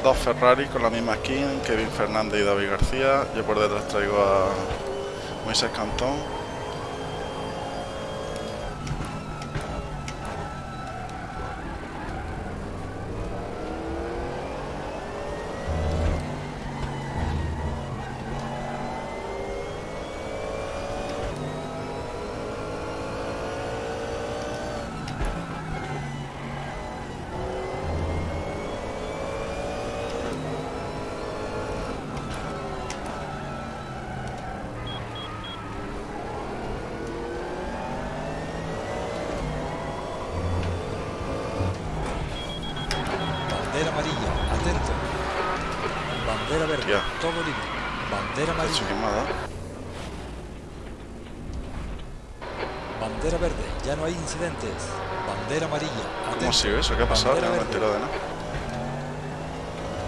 Dos Ferrari con la misma skin, Kevin Fernández y David García. Yo por detrás traigo a Moisés Cantón. Bandera ¿Qué amarilla, bandera verde, ya no hay incidentes. Bandera amarilla, ¿Cómo atento. ha sido eso? ¿Qué ha pasado? Bandera No me he enterado de nada.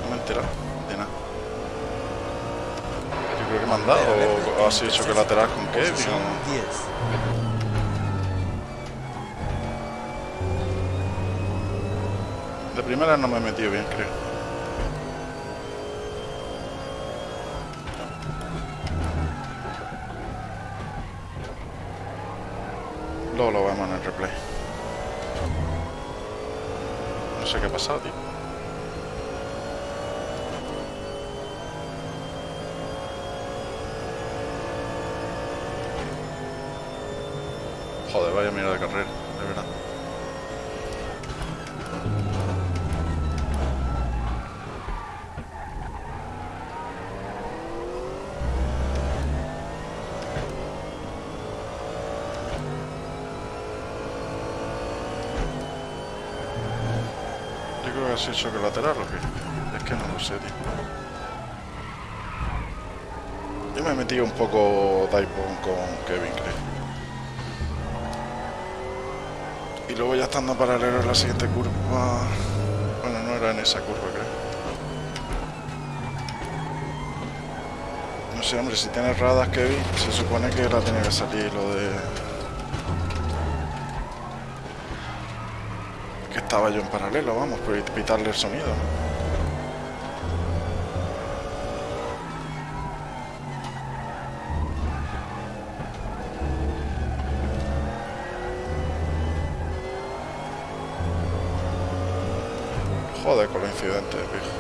No me he enterado de nada. Yo creo que me han dado o ha sido choque lateral con o... 10. De primera no me he metido bien, creo. Estando paralelo en la siguiente curva... Bueno, no era en esa curva, creo. No sé, hombre, si tienes radas, Kevin, se supone que la tenía que salir lo de... Que estaba yo en paralelo, vamos, por pitarle el sonido, ¿no? Joder,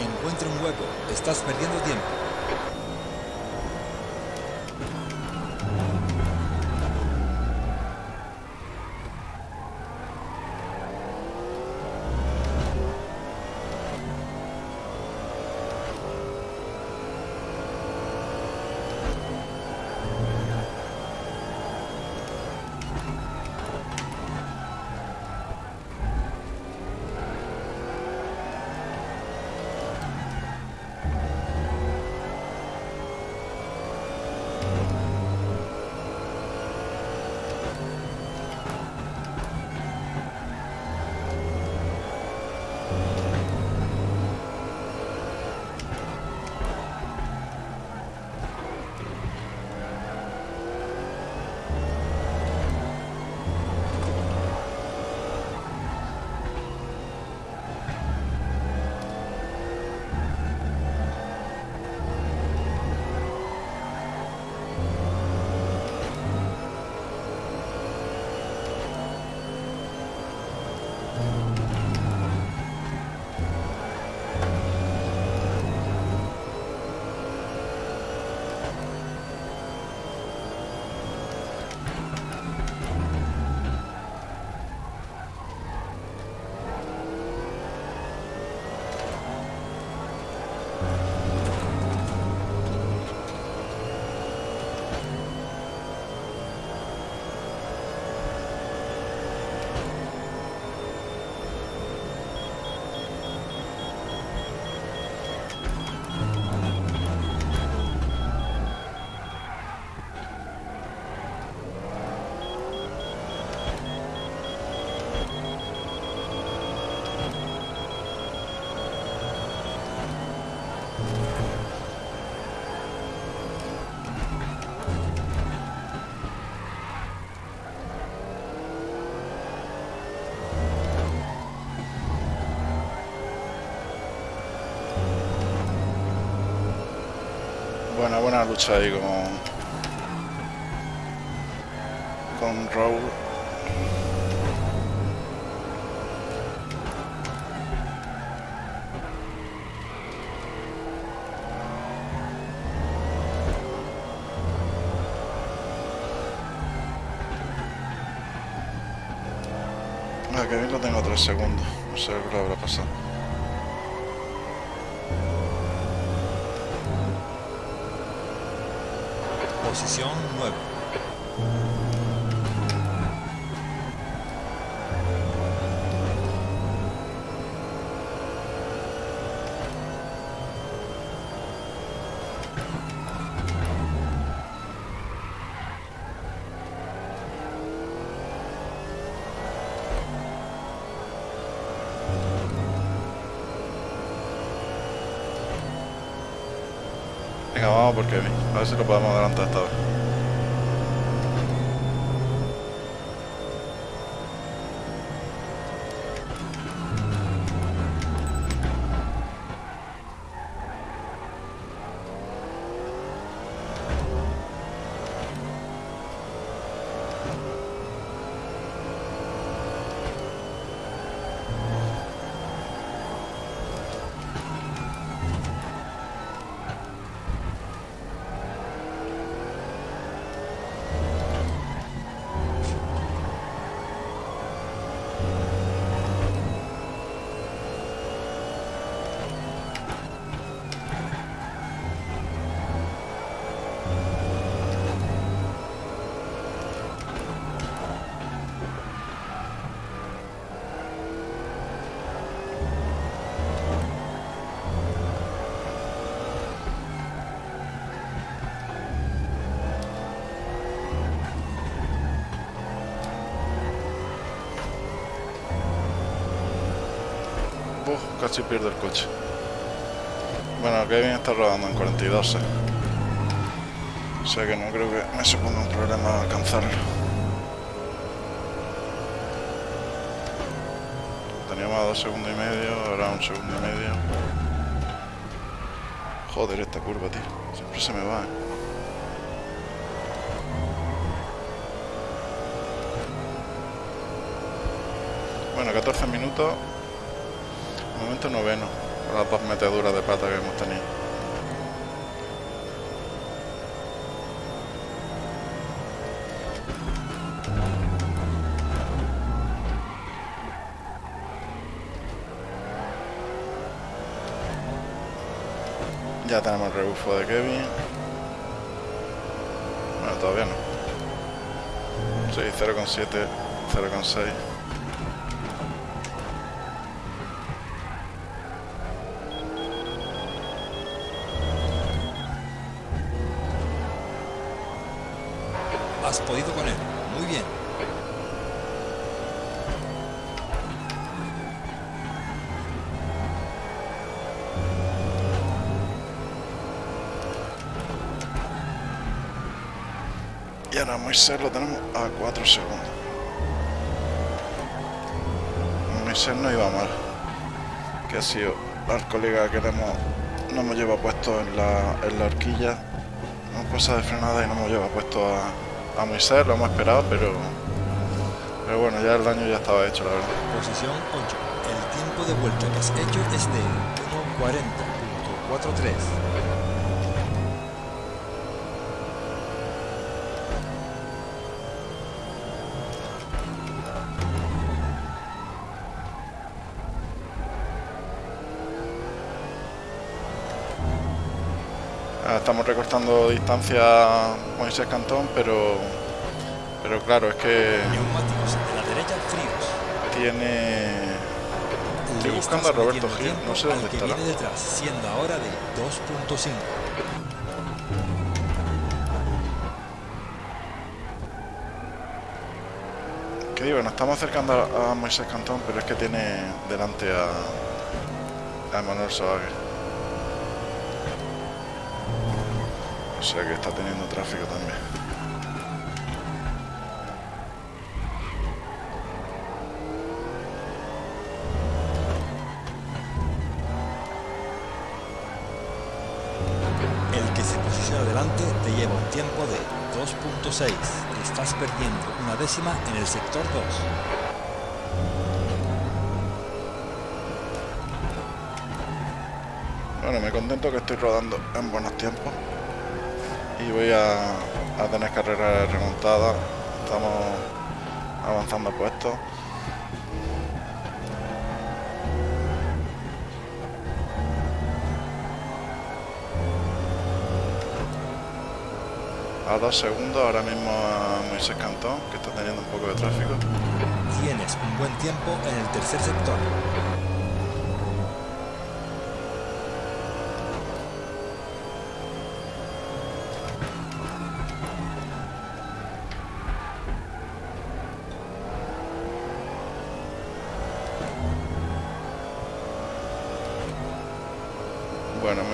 Encuentra un hueco. Estás perdiendo tiempo. Buena, lucha ahí con... Con Raúl. Ah, que bien lo tengo tres segundos. No sé qué habrá pasado. Venga, vamos por Kevin. A ver si lo podemos adelantar esta vez. Casi pierdo el coche. Bueno, Kevin está rodando en 42. eh. O sea que no creo que me suponga un problema alcanzarlo. Teníamos a dos segundos y medio, ahora un segundo y medio. Joder, esta curva, tío. Siempre se me va, ¿eh? Bueno, 14 minutos. Noveno. Con las dos meteduras de pata que hemos tenido. Ya tenemos el rebufo de Kevin. Bueno, todavía no. Sí, 0,7, 0,6. Moisés lo tenemos a 4 segundos. Moisés no iba mal. Que ha sido el colega que le hemos, no hemos llevado puesto en la, en la horquilla. Hemos pasado de frenada y no hemos llevado puesto a, a Moisés, lo hemos esperado, pero pero bueno, ya el daño ya estaba hecho, la verdad. Posición 8. El tiempo de vuelta que has hecho es de 1.40.43. Recortando distancia Moisés Cantón, pero pero claro, es que Neumáticos de la derecha fríos. tiene Estoy buscando a Roberto Gil, no sé dónde estará. viene detrás, siendo ahora de 2.5. Que digo, nos estamos acercando a, Moisés Cantón, pero es que tiene delante a, a Emanuel Soague. O sea que está teniendo tráfico también. El que se posiciona delante te lleva un tiempo de 2.6. Estás perdiendo una décima en el sector 2. Bueno, me contento que estoy rodando en buenos tiempos. Voy a, tener carrera remontada. Estamos avanzando puestos. A dos segundos ahora mismo a Moisés Cantón, que está teniendo un poco de tráfico. Tienes un buen tiempo en el tercer sector.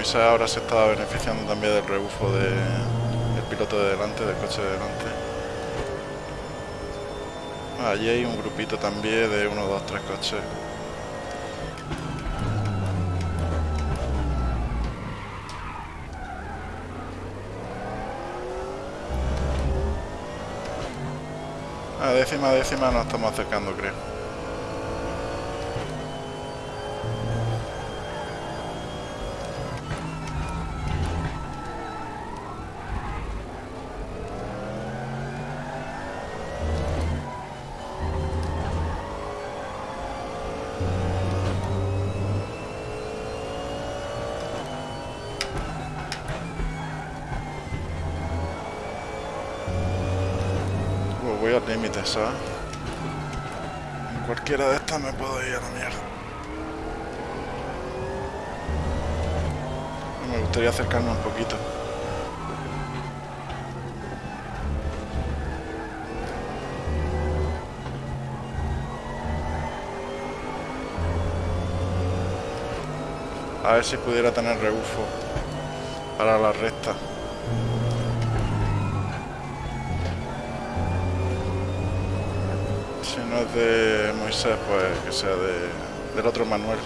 Moisés ahora se está beneficiando también del rebufo de, del piloto de delante, del coche de delante. Ah, Allí hay un grupito también de uno, dos, tres coches. A décima, décima nos estamos acercando, creo. ¿Sabes? En cualquiera de estas me puedo ir a la mierda. Me gustaría acercarme un poquito. A ver si pudiera tener rebufo para la recta. De Moisés, pues que sea de, del otro Manuel.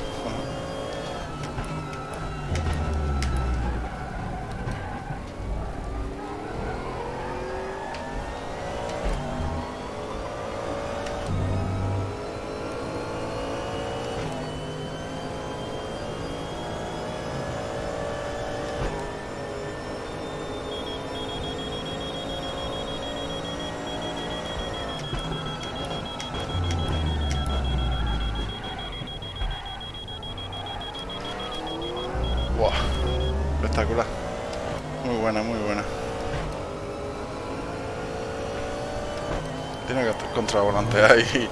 Tiene que contravolantear ahí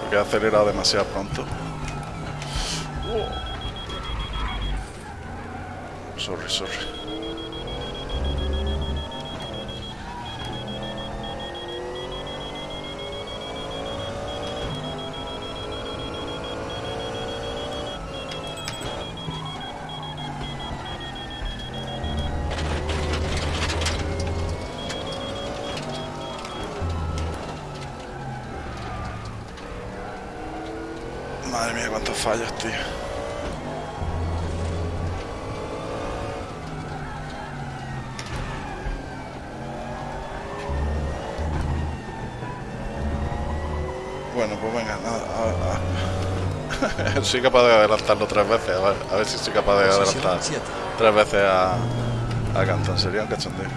porque ha acelerado demasiado pronto. Sorry, sorry. Soy capaz de adelantarlo tres veces. A ver, a ver si soy capaz de Posición adelantar 7. tres veces a, a Cantón. Sería un cachondeo.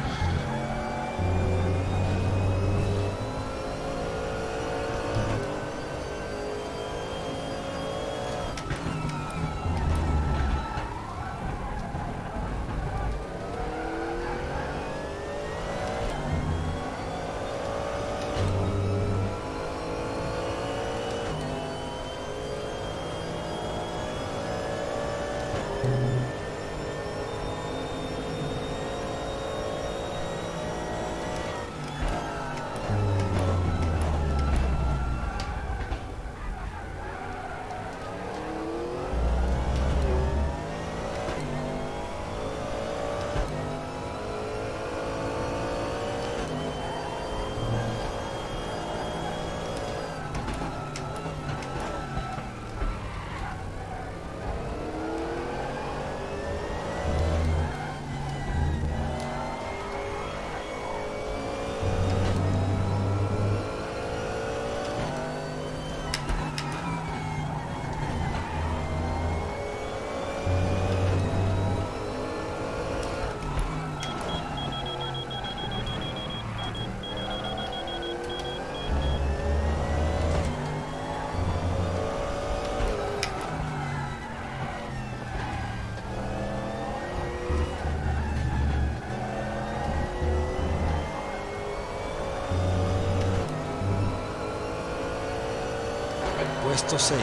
Puesto 6.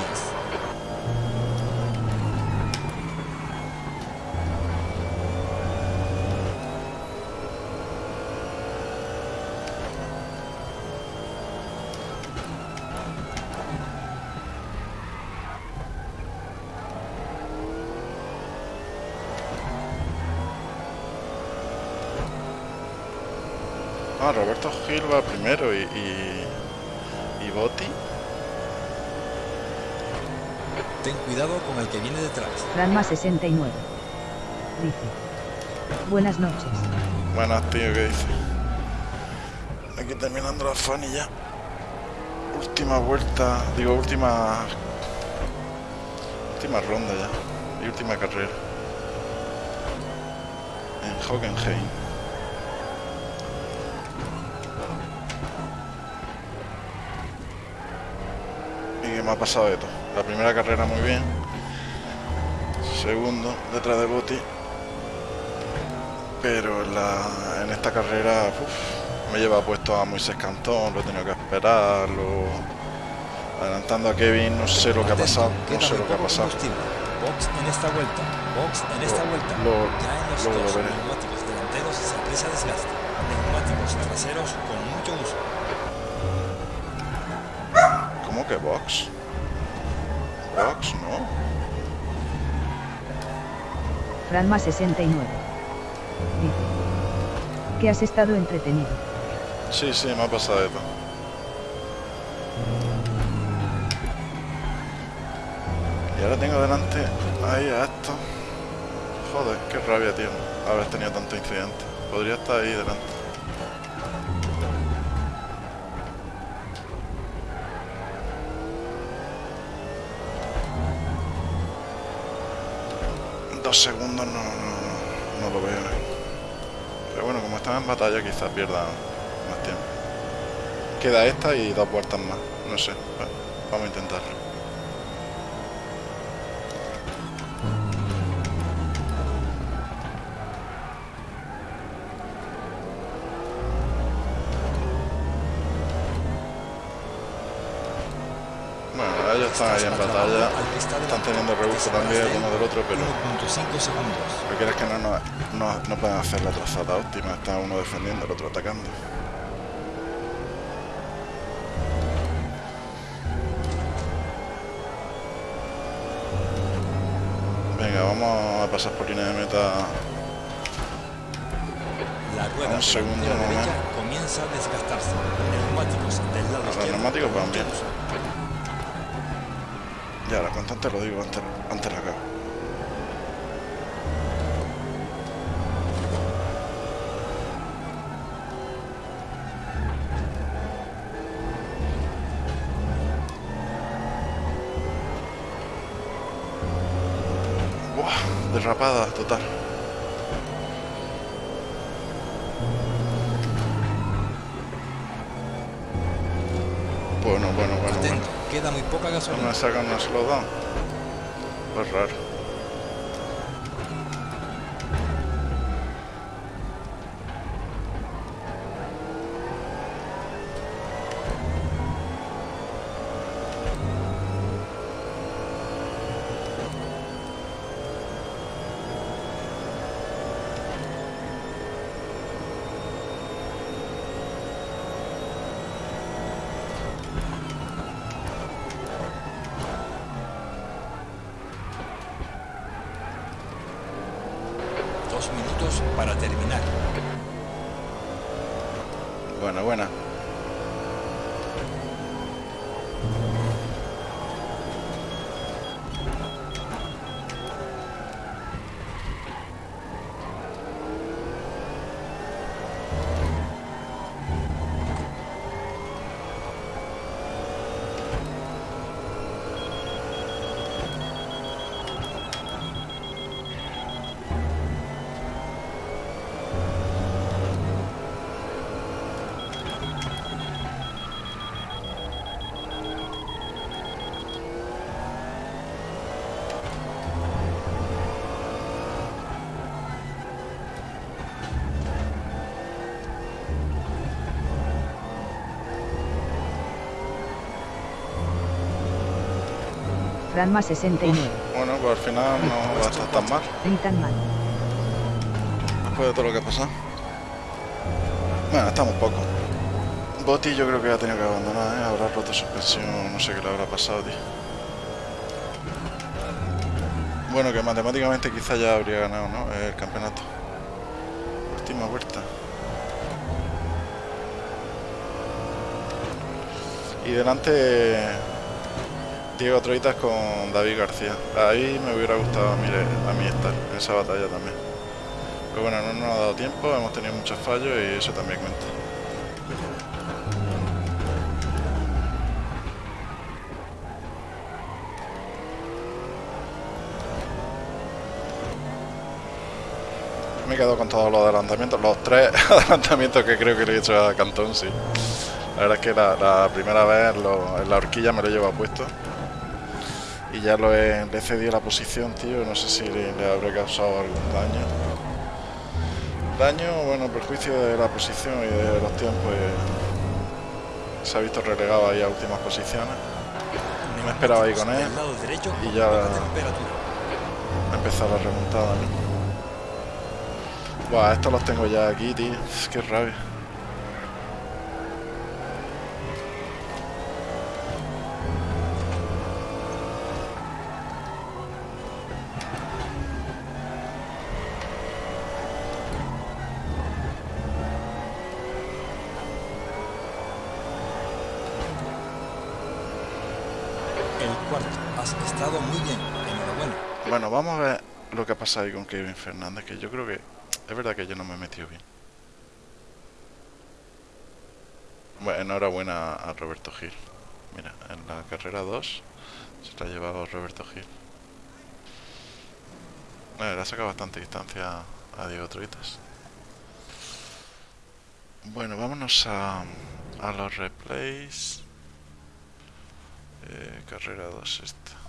Ah, Roberto Gil va primero y Botti. Ten cuidado con el que viene detrás. Ranma 69. Dice. Buenas noches. Buenas, tío, ¿qué dice? Aquí terminando la fan y ya. Última vuelta, digo, última. Última ronda ya. Y última carrera. En Hockenheim. Y que me ha pasado de todo. La primera carrera muy bien. Segundo, detrás de Botti. Pero en, la- en esta carrera uf, me lleva puesto a Moisés Cantón, lo he tenido que esperar, lo- adelantando a Kevin, no sé lo que ha pasado, no sé lo que ha pasado. Box en esta vuelta. Box en esta Lo- vuelta. lo- los lo veré. neumáticos delanteros se aprecia desgaste. Neumáticos traseros con mucho uso. ¿Cómo que? Box, Franma69. Dice, que has estado entretenido. Sí, sí, me ha pasado esto. Y ahora tengo delante ahí a esto. Joder, qué rabia, tío, haber tenido tanto incidente. Podría estar ahí delante. Batalla, quizás pierdan más tiempo. Queda esta y dos vueltas más. No sé. Vamos a intentarlo. Están ahí en batalla. Están teniendo rebufo también uno del otro, pero... 1.5 segundos. Lo que es que no, no, no, no pueden hacer la trazada óptima. Está uno defendiendo, el otro atacando. Venga, vamos a pasar por línea de meta La rueda Un segundo, derecha comienza a desgastarse. Neumáticos del lado Los neumáticos van bien. Ya, la constante lo digo antes, antes la cago. Buah, derrapada total. Poca No gasolina. me sacan un slowdown. Pues raro. Ranma 69. Bueno, pues al final no va a estar tan mal. Ni tan mal. Después de todo lo que ha pasado. Bueno, estamos poco. Botti yo creo que ha tenido que abandonar, ¿eh? Habrá roto suspensión, no sé qué le habrá pasado, tío. Bueno, que matemáticamente quizá ya habría ganado, ¿no? El campeonato. Última vuelta. Y delante Diego Troitas con David García. Ahí me hubiera gustado a mí estar en esa batalla también. Pero bueno, no nos ha dado tiempo, hemos tenido muchos fallos y eso también cuenta. Me he quedado con todos los adelantamientos, los tres adelantamientos que creo que le he hecho a Cantón, sí. La verdad es que la, primera vez en la horquilla me lo llevo puesto. Ya lo he, le he cedido la posición, tío. No sé si le, le habré causado algún daño. Daño, bueno, perjuicio de la posición y de los tiempos. y se ha visto relegado ahí a últimas posiciones. Me esperaba ahí con él. Y ya-. Ha empezado la remontada, ¿no? Buah, estos los tengo ya aquí, tío. Qué rabia. El cuarto. Has estado muy bien. Enhorabuena. Bueno, vamos a ver pasado ahí con Kevin Fernández, que yo creo que es verdad que yo no me he metido bien. Bueno, enhorabuena a Roberto Gil. Mira, en la carrera 2 se la ha llevado Roberto Gil. Le ha sacado bastante distancia a Diego Troitas. Bueno, vámonos a, a los replays. Eh, carrera 2 esta.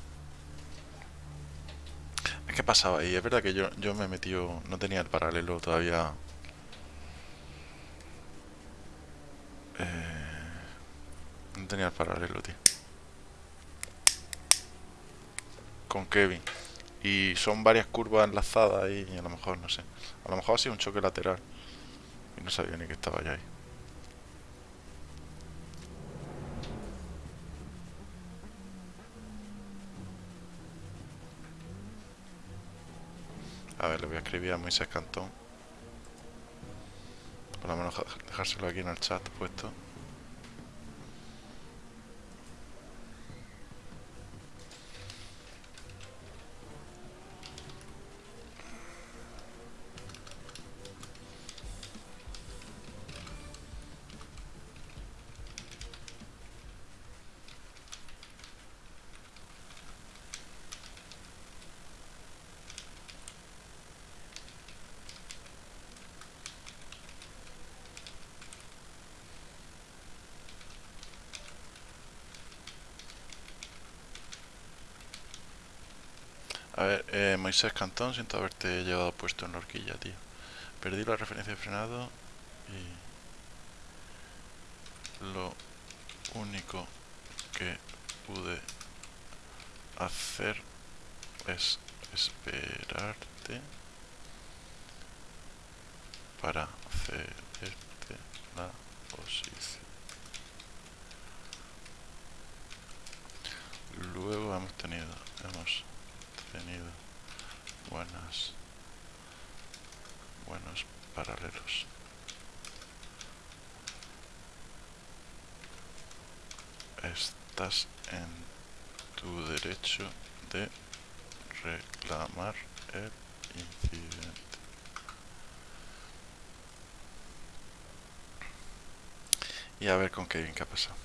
Es que pasaba ahí, es verdad que yo, yo me metido, no tenía el paralelo todavía. Eh, no tenía el paralelo, tío. con Kevin. Y son varias curvas enlazadas ahí y a lo mejor, no sé. A lo mejor ha sido un choque lateral. Y no sabía ni que estaba ya ahí. A ver, le voy a escribir a Moisés Cantón. Por lo menos dejárselo aquí en el chat puesto. A ver, eh, Moisés Cantón, siento haberte llevado puesto en la horquilla, tío. Perdí la referencia de frenado y lo único que pude hacer es esperarte para cederte la posición. Luego hemos tenido, hemos tenido buenas buenos paralelos. Estás en tu derecho de reclamar el incidente. Y a ver con qué ha pasado.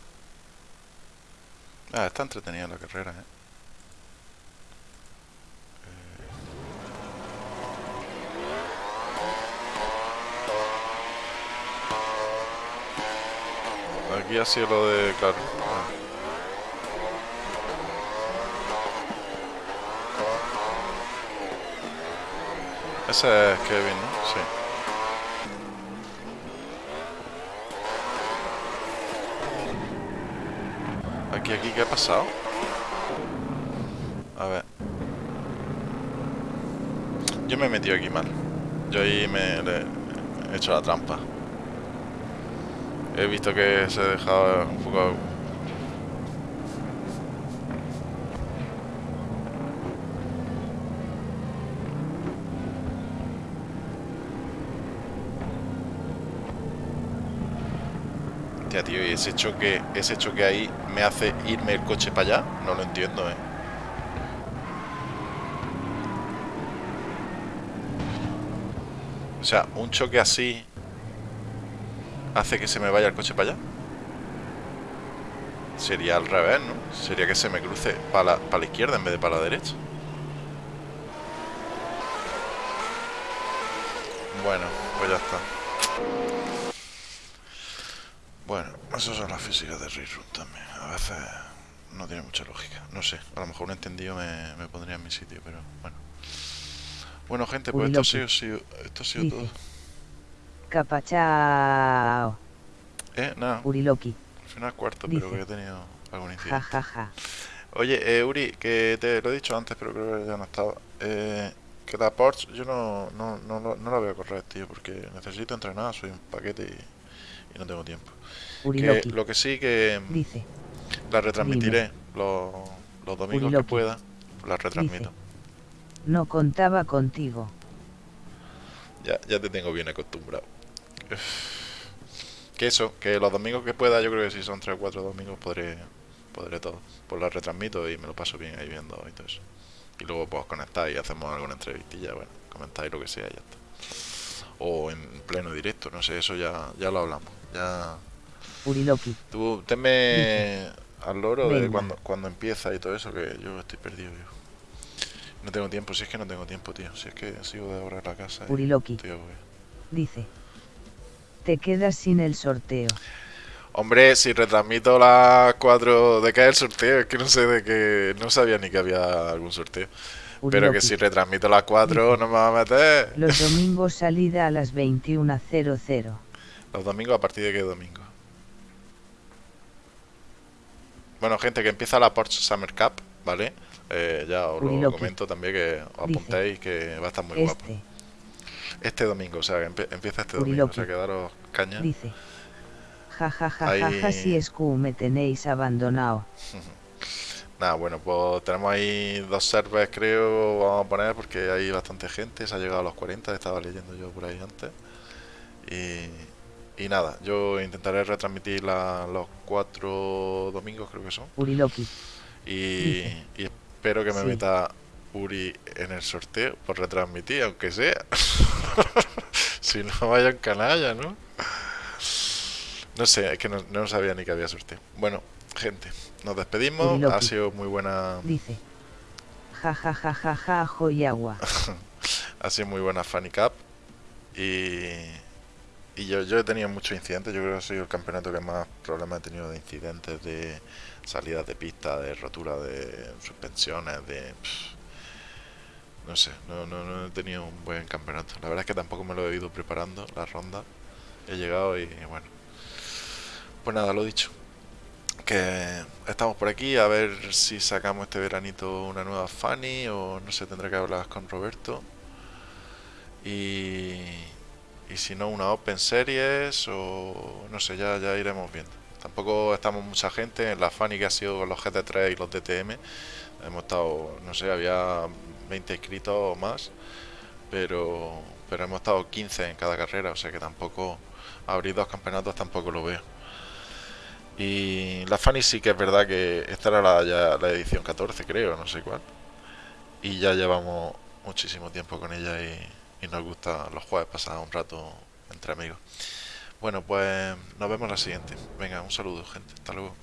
Ah, está entretenida la carrera eh aquí ha sido lo de... claro. Ese es Kevin, ¿no? Sí. Aquí, aquí, ¿qué ha pasado? A ver. Yo me he metido aquí mal. Yo ahí me he hecho la trampa. He visto que se ha dejado un poco... Tía, tío, y ese choque, ese choque ahí me hace irme el coche para allá. No lo entiendo, eh. O sea, un choque así hace que se me vaya el coche para allá. Sería al revés, ¿no? Sería que se me cruce para la, la izquierda en vez de para la derecha. Bueno, pues ya está. Bueno, eso son las físicas de Rerun también. A veces no tiene mucha lógica. No sé, a lo mejor un entendido me, me pondría en mi sitio, pero bueno. Bueno, gente, pues esto ha sido, esto ha sido todo. Capachao. Eh, nada. Uriloki. Al final cuarto, pero que he tenido algún incidente. Ja, ja, ja. Oye, eh, Uri, que te lo he dicho antes, pero creo que ya no estaba. Eh, que la Porsche yo no, no, no, no la voy a correr, tío, porque necesito entrenar, soy un paquete y, y no tengo tiempo. Que, lo que sí que Dice. la retransmitiré los, los domingos Uriloki. que pueda, la retransmito. Dice. No contaba contigo. Ya, ya te tengo bien acostumbrado. Que eso, que los domingos que pueda, yo creo que si son 3 o 4 domingos podré, podré todo. Pues la retransmito y me lo paso bien ahí viendo y todo eso. Y luego pues conectar y hacemos alguna entrevistilla, bueno, comentáis lo que sea y ya está. O en pleno directo, no sé, eso ya, ya lo hablamos. Ya. Uriloki. Tú tenme al loro de cuando, cuando empieza y todo eso, que yo estoy perdido yo. No tengo tiempo, si es que no tengo tiempo, tío. Si es que sigo de ahorrar la casa. Uriloki. estoy. Dice. Te quedas sin el sorteo. Hombre, si retransmito las 4 de es el sorteo, es que no sé de que no sabía ni que había algún sorteo. Pero que si retransmito las 4 no me va a meter. Los domingos salida a las 21.00. Los domingos a partir de qué domingo. Bueno, gente, que empieza la Porsche Summer Cup, ¿vale? eh, ya os lo comento también que os Dice. apuntéis que va a estar muy guapo. Este. Domingo, o sea, que empie- empieza este domingo, Uriloqui. o sea, que daros caña. Dice. Ja ja ja ja Ahí- ja si es que me tenéis abandonado. Nada, bueno, pues tenemos ahí dos servers, creo, vamos a poner, porque hay bastante gente, se ha llegado a los 40, estaba leyendo yo por ahí antes. Y, y nada, yo intentaré retransmitir la- los cuatro domingos, creo que son. Uriloqui. Y, y espero que me Sí. meta Uri en el sorteo por retransmitir, aunque sea. si no vayan canalla, ¿no? No sé, es que no, no sabía ni que había sorteo. Bueno, gente, nos despedimos. Ha sido muy buena, Dice. Ja ja ja ja ja joyagua. ha sido muy buena Funny Cup. Y, y yo, yo he tenido muchos incidentes. Yo creo que ha sido el campeonato que más problemas he tenido de incidentes, de salidas de pista, de rotura de suspensiones, de. pff, no sé, no, no, no he tenido un buen campeonato. La verdad es que tampoco me lo he ido preparando la ronda. He llegado y bueno. Pues nada, lo dicho. Que estamos por aquí a ver si sacamos este veranito una nueva Fanny o no sé, tendré que hablar con Roberto. Y, y si no, una Open Series o no sé, ya, ya iremos viendo. Tampoco estamos mucha gente en la Fanny que ha sido con los GT3 y los DTM. Hemos estado, no sé, había 20 inscritos o más, pero, pero hemos estado 15 en cada carrera, o sea que tampoco abrir dos campeonatos tampoco lo veo. Y la Fanny sí que es verdad que esta era la, edición 14, creo, no sé cuál. Y ya llevamos muchísimo tiempo con ella y, y nos gusta los jueves pasar un rato entre amigos. Bueno, pues nos vemos la siguiente. Venga, un saludo, gente. Hasta luego.